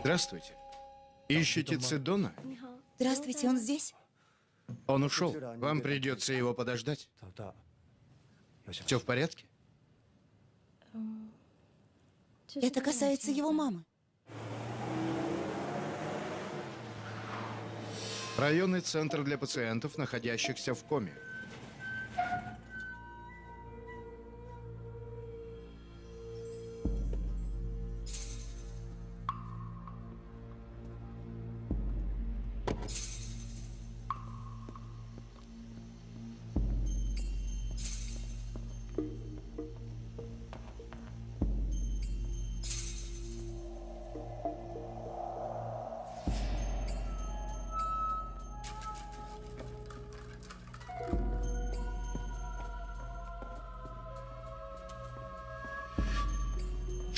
Здравствуйте. Ищете Цидона? Здравствуйте, он здесь? Он ушел. Вам придется его подождать. Все в порядке? Это касается его мамы. Районный центр для пациентов, находящихся в коме.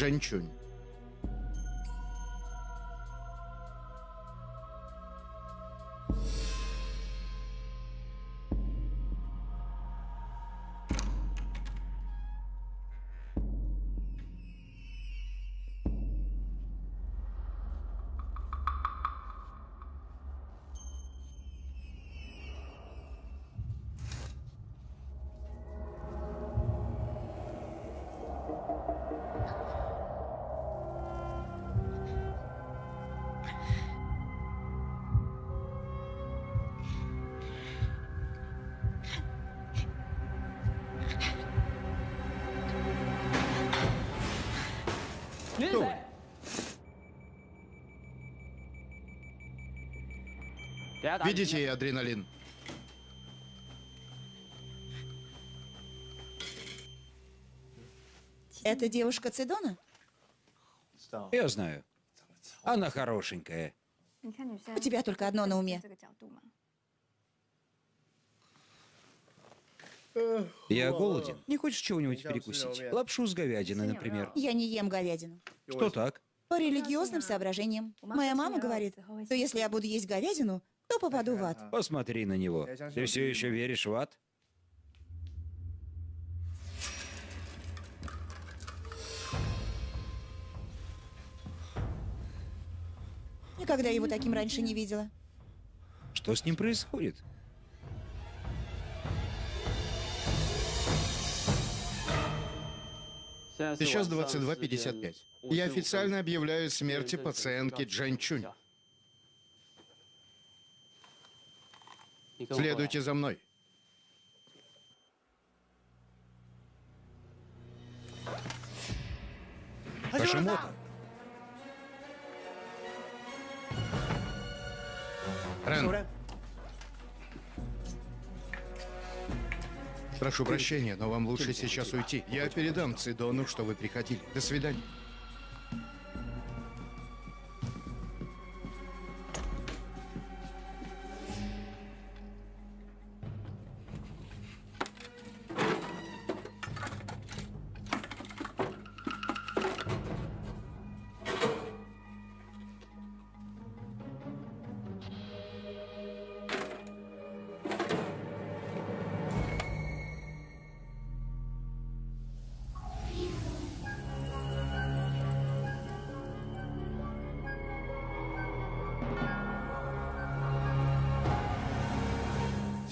Джанчунь. Видите адреналин? Это девушка Цидона? Я знаю. Она хорошенькая. У тебя только одно на уме. Я голоден. Не хочешь чего-нибудь перекусить? Лапшу с говядиной, например. Я не ем говядину. Что так? По религиозным соображениям. Моя мама говорит, что если я буду есть говядину, то попаду в ад. Посмотри на него. Ты все еще веришь в ад? Никогда его таким раньше не видела. Что с ним происходит? Сейчас 22.55. Я официально объявляю смерти пациентки Джанчунь. Следуйте за мной. Хашимото. Рен. Прошу прощения, но вам лучше сейчас уйти. Я передам Цидону, что вы приходили. До свидания.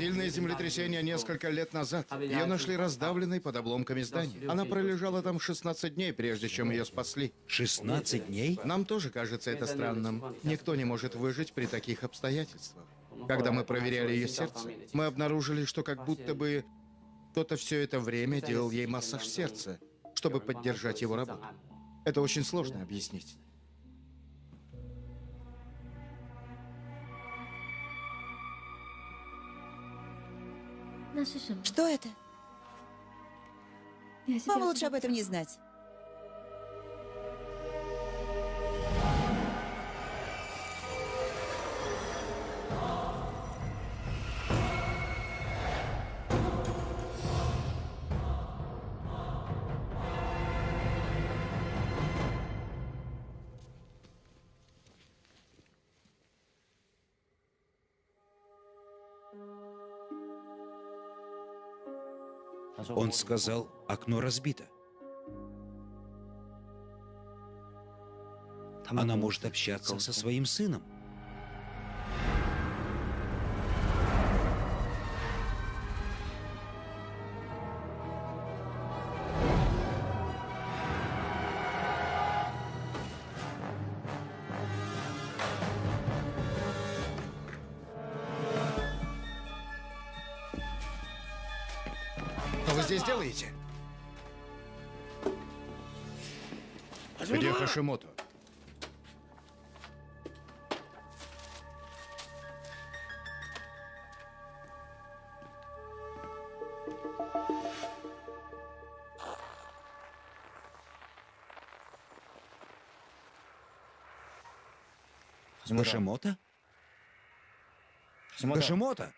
Сильное землетрясение несколько лет назад. Ее нашли раздавленной под обломками здания. Она пролежала там 16 дней, прежде чем ее спасли. 16 дней? Нам тоже кажется это странным. Никто не может выжить при таких обстоятельствах. Когда мы проверяли ее сердце, мы обнаружили, что как будто бы кто-то все это время делал ей массаж сердца, чтобы поддержать его работу. Это очень сложно объяснить. Что это? Вам лучше об этом не знать. Он сказал, окно разбито. она может общаться со своим сыном. Хашимото? Хашимото?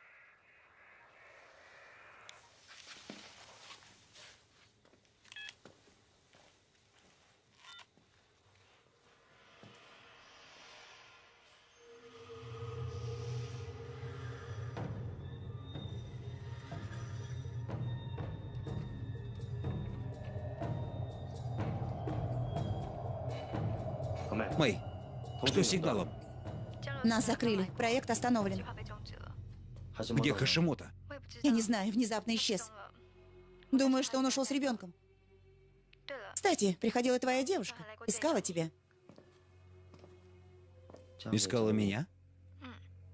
Мэй, что с сигналом? Нас закрыли. Проект остановлен. Где Хашимото? Я не знаю, внезапно исчез. Думаю, что он ушел с ребенком. Кстати, приходила твоя девушка. Искала тебя. Искала меня?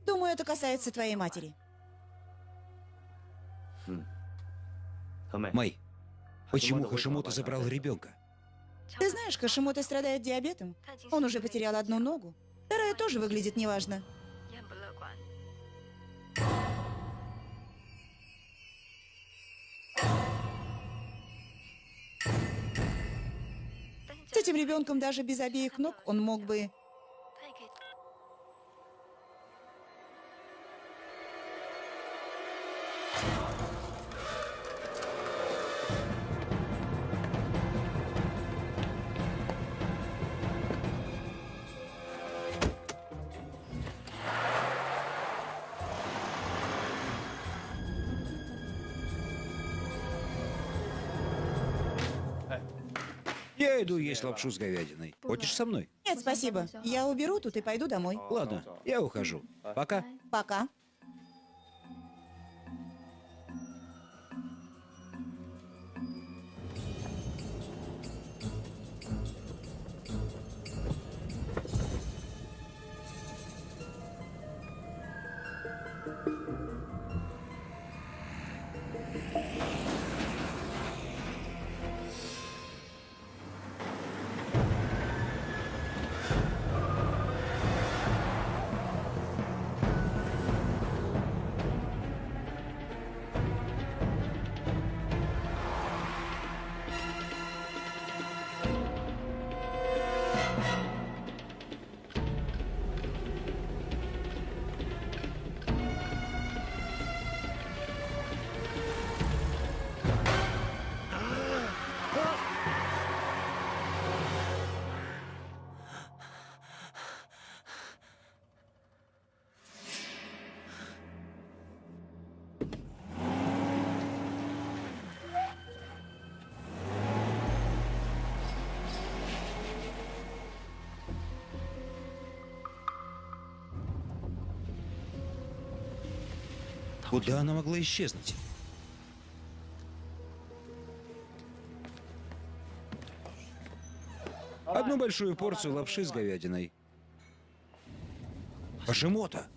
Думаю, это касается твоей матери. Мэй, почему Хашимото забрал ребенка? Ты знаешь, Кашимото страдает диабетом. Он уже потерял одну ногу. Вторая тоже выглядит неважно. С этим ребенком даже без обеих ног он мог бы... Я иду есть лапшу с говядиной. Хочешь со мной? Нет, спасибо. Я уберу тут и пойду домой. Ладно, я ухожу. Пока. Пока. Куда она могла исчезнуть? Одну большую порцию лапши с говядиной. Хашимото!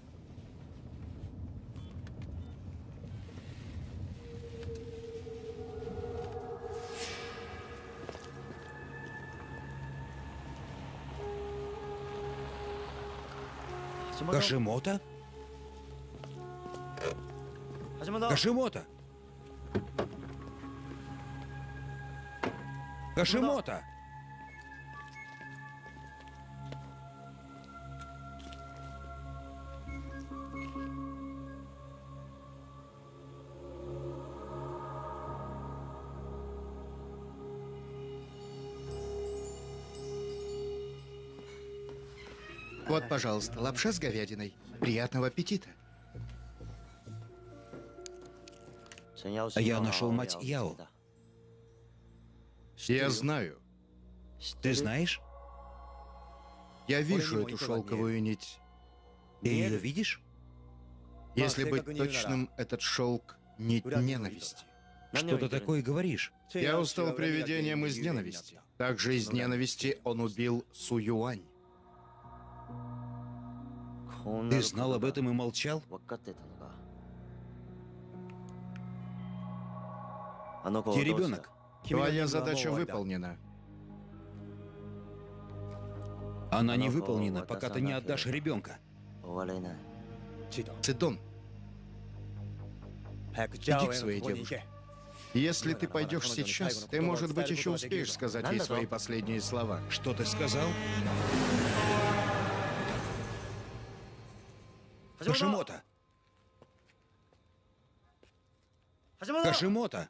Хашимото? Хашимото! Хашимото! Вот, пожалуйста, лапша с говядиной. Приятного аппетита. Я нашел мать Яо. Я знаю. Ты знаешь? Я вижу эту шелковую нить. Ты ее видишь? Если быть точным, этот шелк — нить ненависти. Что ты такое говоришь? Я устал привидением из ненависти. Также из ненависти он убил Су Юань. Ты знал об этом и молчал? Где ребенок? Твоя задача выполнена. Она не выполнена, пока ты не отдашь ребенка. Цидон, иди к своей девушке. Если ты пойдешь сейчас, ты, может быть, еще успеешь сказать ей свои последние слова. Что ты сказал? Хашимото! Хашимото!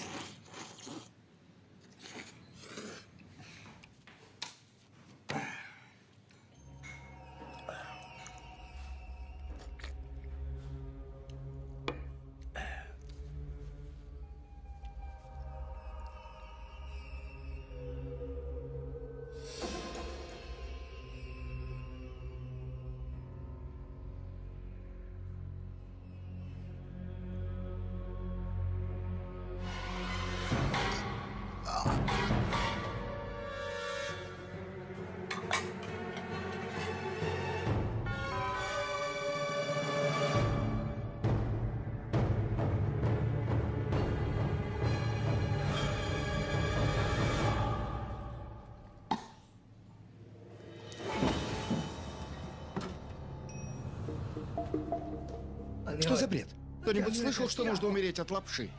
Что за бред? Кто-нибудь слышал, что нужно умереть от лапши?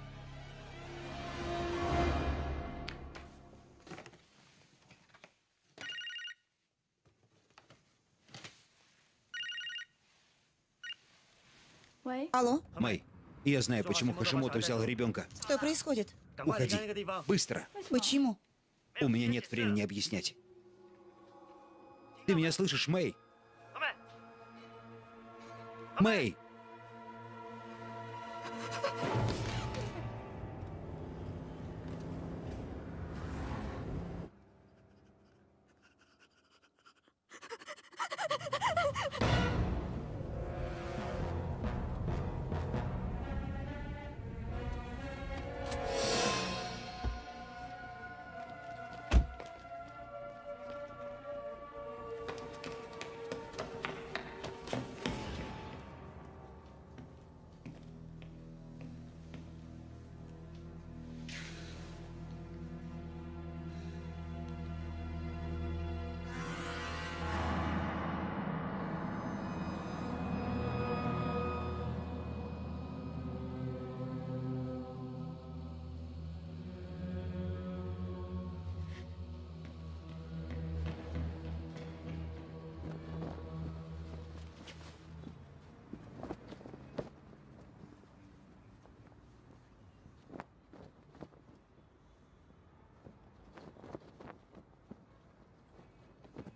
Алло, Мэй, я знаю, почему Хашимото взял ребенка. что происходит? Уходи. Быстро. Почему? У меня нет времени объяснять. Ты меня слышишь, Мэй? Мэй!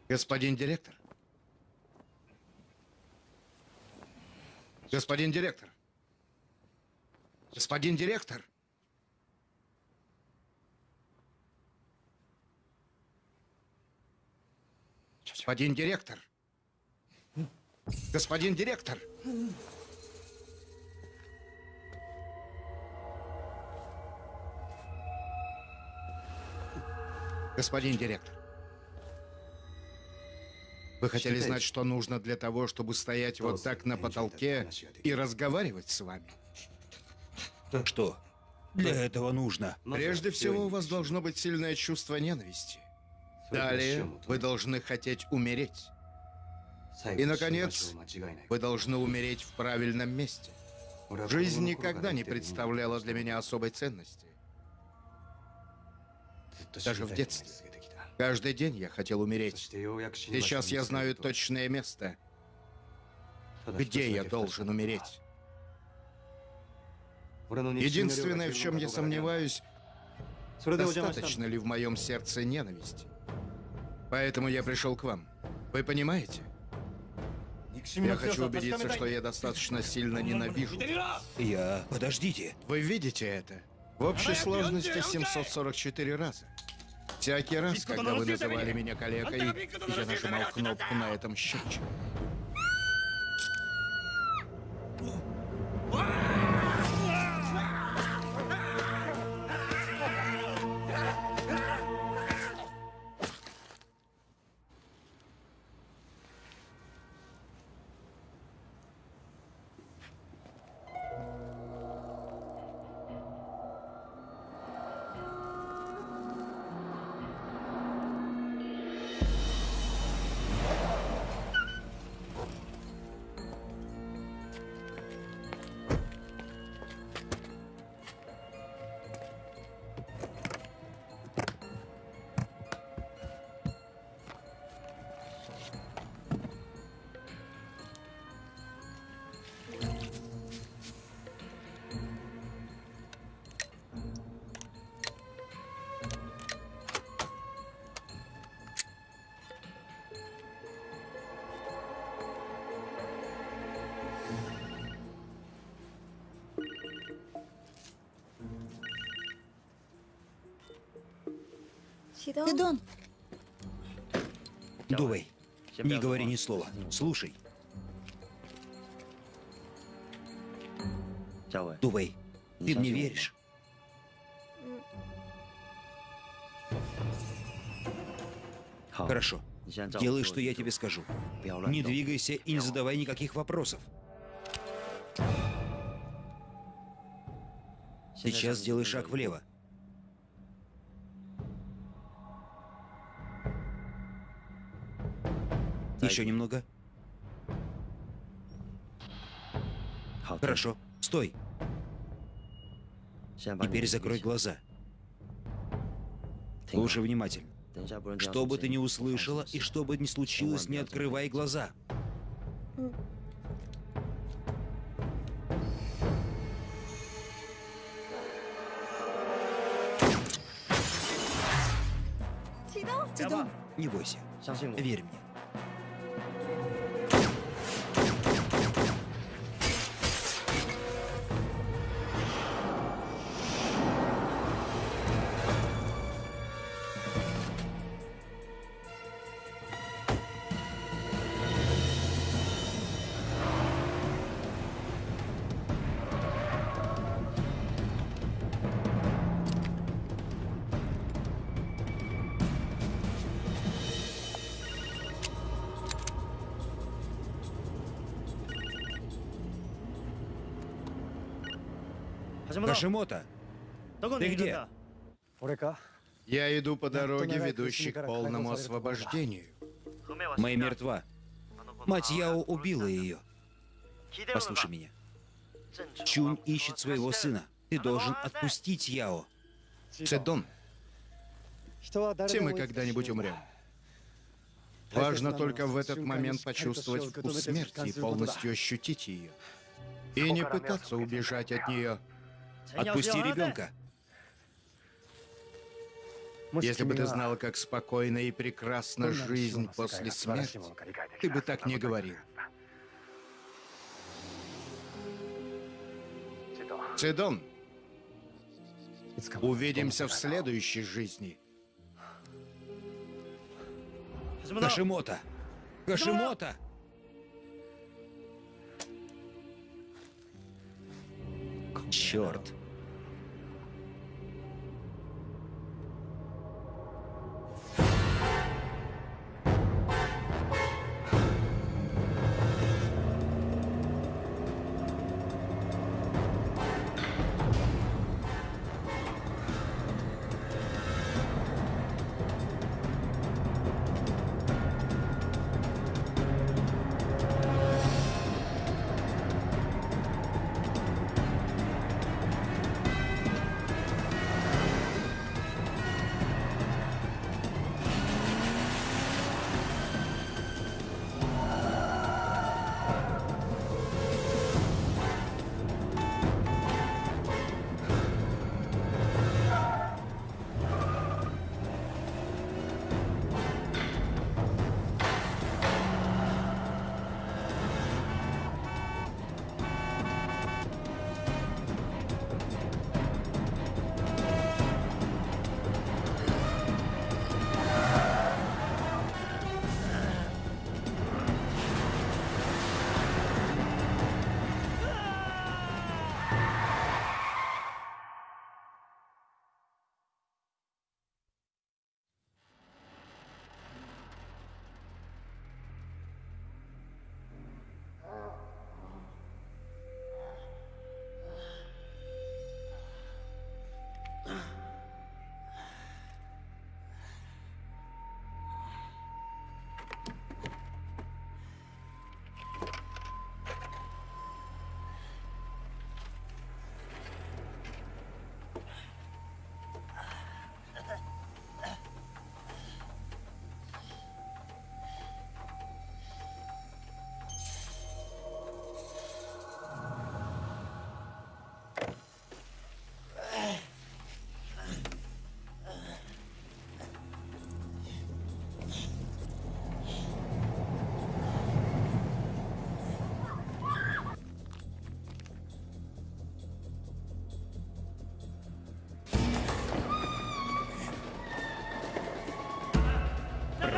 Господин директор. Господин директор. Господин директор. Господин директор. Господин директор. Господин директор. Вы хотели знать, что нужно для того, чтобы стоять вот так на потолке и разговаривать с вами? Что? Для этого нужно. Прежде всего, у вас должно быть сильное чувство ненависти. Далее, вы должны хотеть умереть. И, наконец, вы должны умереть в правильном месте. Жизнь никогда не представляла для меня особой ценности. Даже в детстве. Каждый день я хотел умереть. Сейчас я знаю точное место, где я должен умереть. Единственное, в чем я сомневаюсь, достаточно ли в моем сердце ненависти. Поэтому я пришел к вам. Вы понимаете? Я хочу убедиться, что я достаточно сильно ненавижу. Я... Подождите. Вы видите это? В общей сложности 744 раза. Всякий раз, когда вы называли меня калекой, я нажимал кнопку на этом счетчике. Федон, Дувей, не говори ни слова. Слушай, Дувей, ты мне веришь? Хорошо. Делай, что я тебе скажу. Не двигайся и не задавай никаких вопросов. Сейчас сделай шаг влево. Еще немного. Хорошо. Стой. Теперь закрой глаза. Слушай внимательно. Что бы ты ни услышала и что бы ни случилось, не открывай глаза. Цидон, Не бойся. Верь мне. Хашимото, ты где? Я иду по дороге, ведущей к полному освобождению. Мэй мертва. Мать Яо убила ее. Послушай меня. Чунь ищет своего сына. Ты должен отпустить Яо. Цедон, все мы когда-нибудь умрем. Важно только в этот момент почувствовать вкус смерти и полностью ощутить ее. И не пытаться убежать от нее. Отпусти ребенка. Если бы ты знала, как спокойна и прекрасна жизнь после смерти, ты бы так не говорил. Цидон, увидимся в следующей жизни. Хашимото! Хашимото! Черт!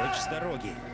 Прочь с дороги!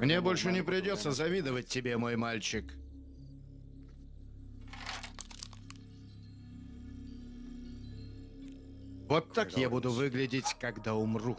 Мне больше не придется завидовать тебе, мой мальчик. Вот так я буду выглядеть, когда умру.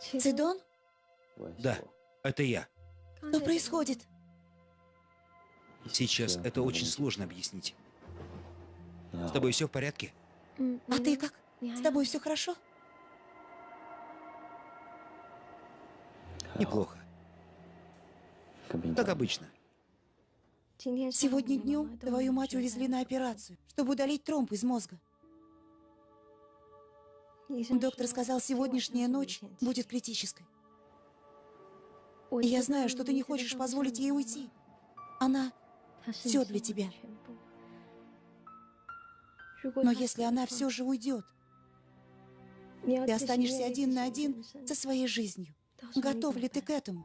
Цидон? Да, это я. Что происходит? Сейчас это очень сложно объяснить. С тобой все в порядке? А ты как? С тобой все хорошо? Неплохо. Как обычно. Сегодня днем твою мать увезли на операцию, чтобы удалить тромб из мозга. Доктор сказал, сегодняшняя ночь будет критической. Я знаю, что ты не хочешь позволить ей уйти. Она все для тебя. Но если она все же уйдет, ты останешься один на один со своей жизнью. Готов ли ты к этому?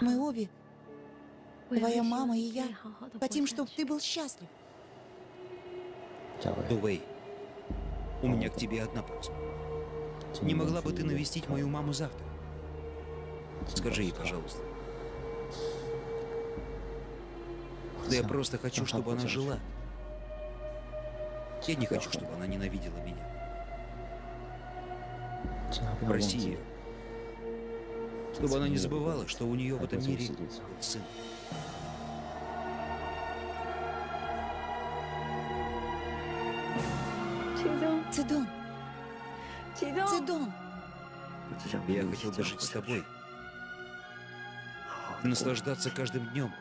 Мы обе, твоя мама и я, хотим, чтобы ты был счастлив. Дувей, у меня к тебе одна просьба. Не могла бы ты навестить мою маму завтра? Скажи ей, пожалуйста. Да я просто хочу, чтобы она жила. Я не хочу, чтобы она ненавидела меня. Проси ее. Чтобы она не забывала, что у нее в этом мире был сын. Цидон. Цидон. Я хотел бы жить с тобой. Наслаждаться каждым днем.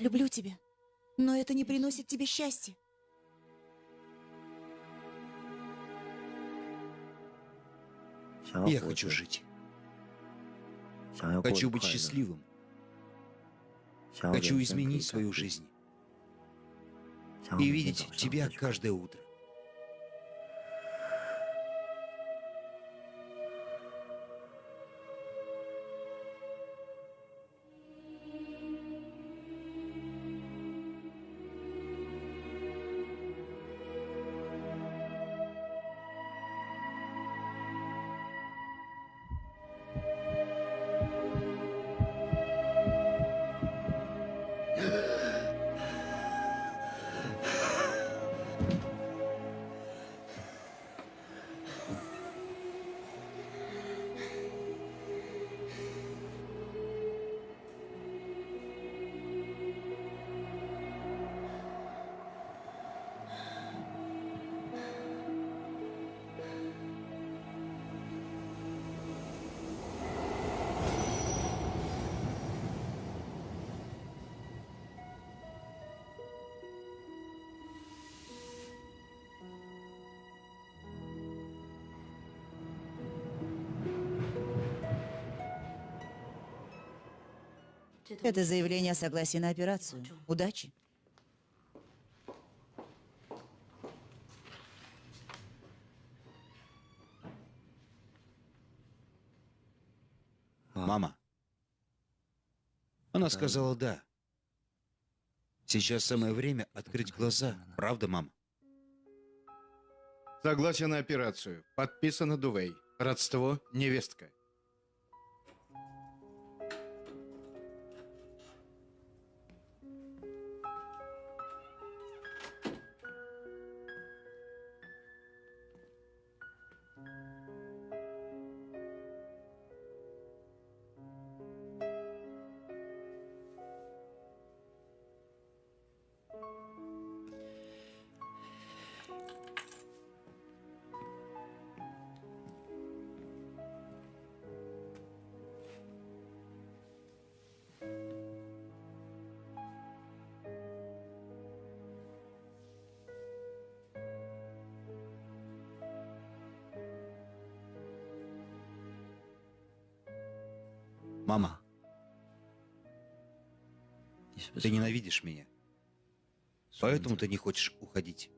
Люблю тебя. Но это не приносит тебе счастья. Я хочу жить. Хочу быть счастливым. Хочу изменить свою жизнь. И видеть тебя каждое утро. Это заявление о согласии на операцию. Удачи. Мама. Она сказала «да». Сейчас самое время открыть глаза. Правда, мама? Согласие на операцию. Подписано Дувей. Родство невестка. Ты ненавидишь меня. Поэтому ты не хочешь уходить.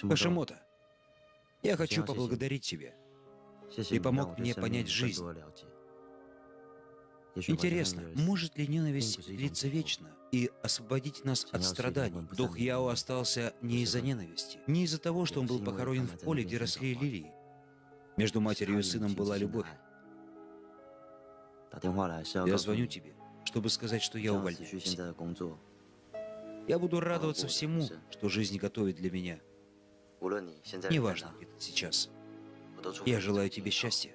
Хашимота, я хочу поблагодарить тебя. Ты помог мне понять жизнь. Интересно, может ли ненависть длиться вечно и освободить нас от страданий? Дух Яо остался не из-за ненависти, не из-за того, что он был похоронен в поле, где росли лилии. Между матерью и сыном была любовь. Я звоню тебе, чтобы сказать, что я увольняюсь. Я буду радоваться всему, что жизнь готовит для меня. Неважно, где ты сейчас. Я желаю тебе счастья.